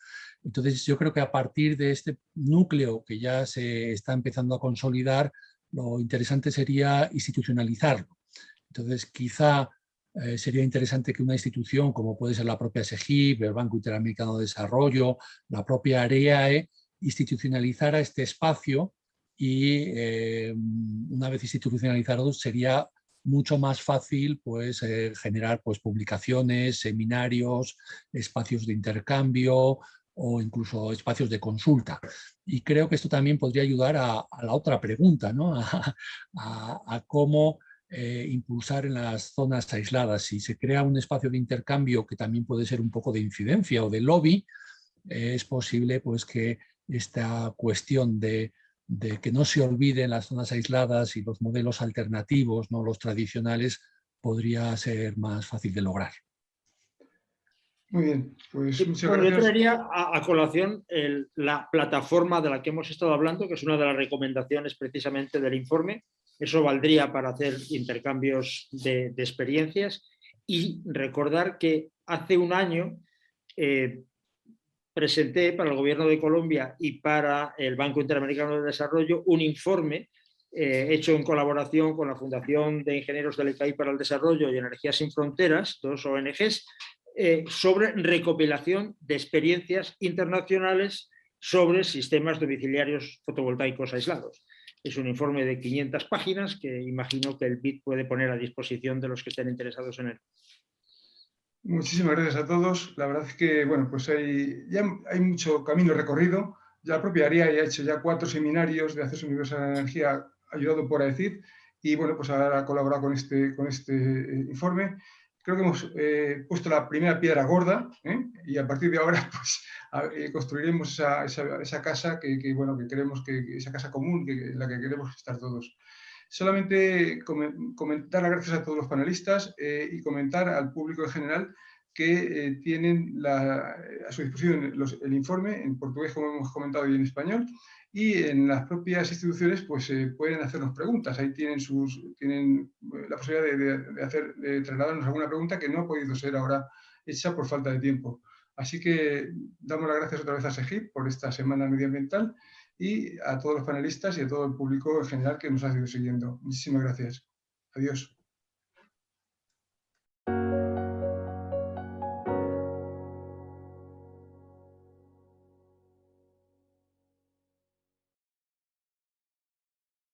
Entonces yo creo que a partir de este núcleo que ya se está empezando a consolidar, lo interesante sería institucionalizarlo. Entonces, quizá eh, sería interesante que una institución como puede ser la propia SEGIP, el Banco Interamericano de Desarrollo, la propia AREAE, institucionalizara este espacio y eh, una vez institucionalizado sería mucho más fácil pues, eh, generar pues, publicaciones, seminarios, espacios de intercambio o incluso espacios de consulta. Y creo que esto también podría ayudar a, la otra pregunta, ¿no? a cómo eh, impulsar en las zonas aisladas. Si se crea un espacio de intercambio que también puede ser un poco de incidencia o de lobby, es posible pues, que esta cuestión de, que no se olviden las zonas aisladas y los modelos alternativos, no los tradicionales, podría ser más fácil de lograr. Muy bien, pues Yo traería a, colación la plataforma de la que hemos estado hablando, que es una de las recomendaciones precisamente del informe, eso valdría para hacer intercambios de, experiencias y recordar que hace un año eh, presenté para el Gobierno de Colombia y para el Banco Interamericano de Desarrollo un informe eh, hecho en colaboración con la Fundación de Ingenieros del ECAI para el Desarrollo y Energías Sin Fronteras, dos ONGs, eh, sobre recopilación de experiencias internacionales sobre sistemas domiciliarios fotovoltaicos aislados. Es un informe de 500 páginas que imagino que el BIT puede poner a disposición de los que estén interesados en él. Muchísimas gracias a todos. La verdad es que bueno, pues hay, ya hay mucho camino recorrido. Ya la propia ARIA ha hecho ya cuatro seminarios de acceso universal a la energía ayudado por AECID y bueno, pues ahora ha colaborado con este, con este eh, informe creo que hemos eh, puesto la primera piedra gorda ¿eh? y a partir de ahora pues, eh, construiremos esa, casa que, bueno, que queremos que, esa casa común en la que queremos estar todos. Solamente comentar las gracias a todos los panelistas y comentar al público en general que tienen a su disposición el informe en portugués, como hemos comentado, y en español, y en las propias instituciones pues eh, pueden hacernos preguntas. Ahí tienen, sus, tienen eh, la posibilidad de, de, hacer, de trasladarnos alguna pregunta que no ha podido ser ahora hecha por falta de tiempo. Así que damos las gracias otra vez a SEGIP por esta semana medioambiental y a todos los panelistas y a todo el público en general que nos ha ido siguiendo. Muchísimas gracias. Adiós.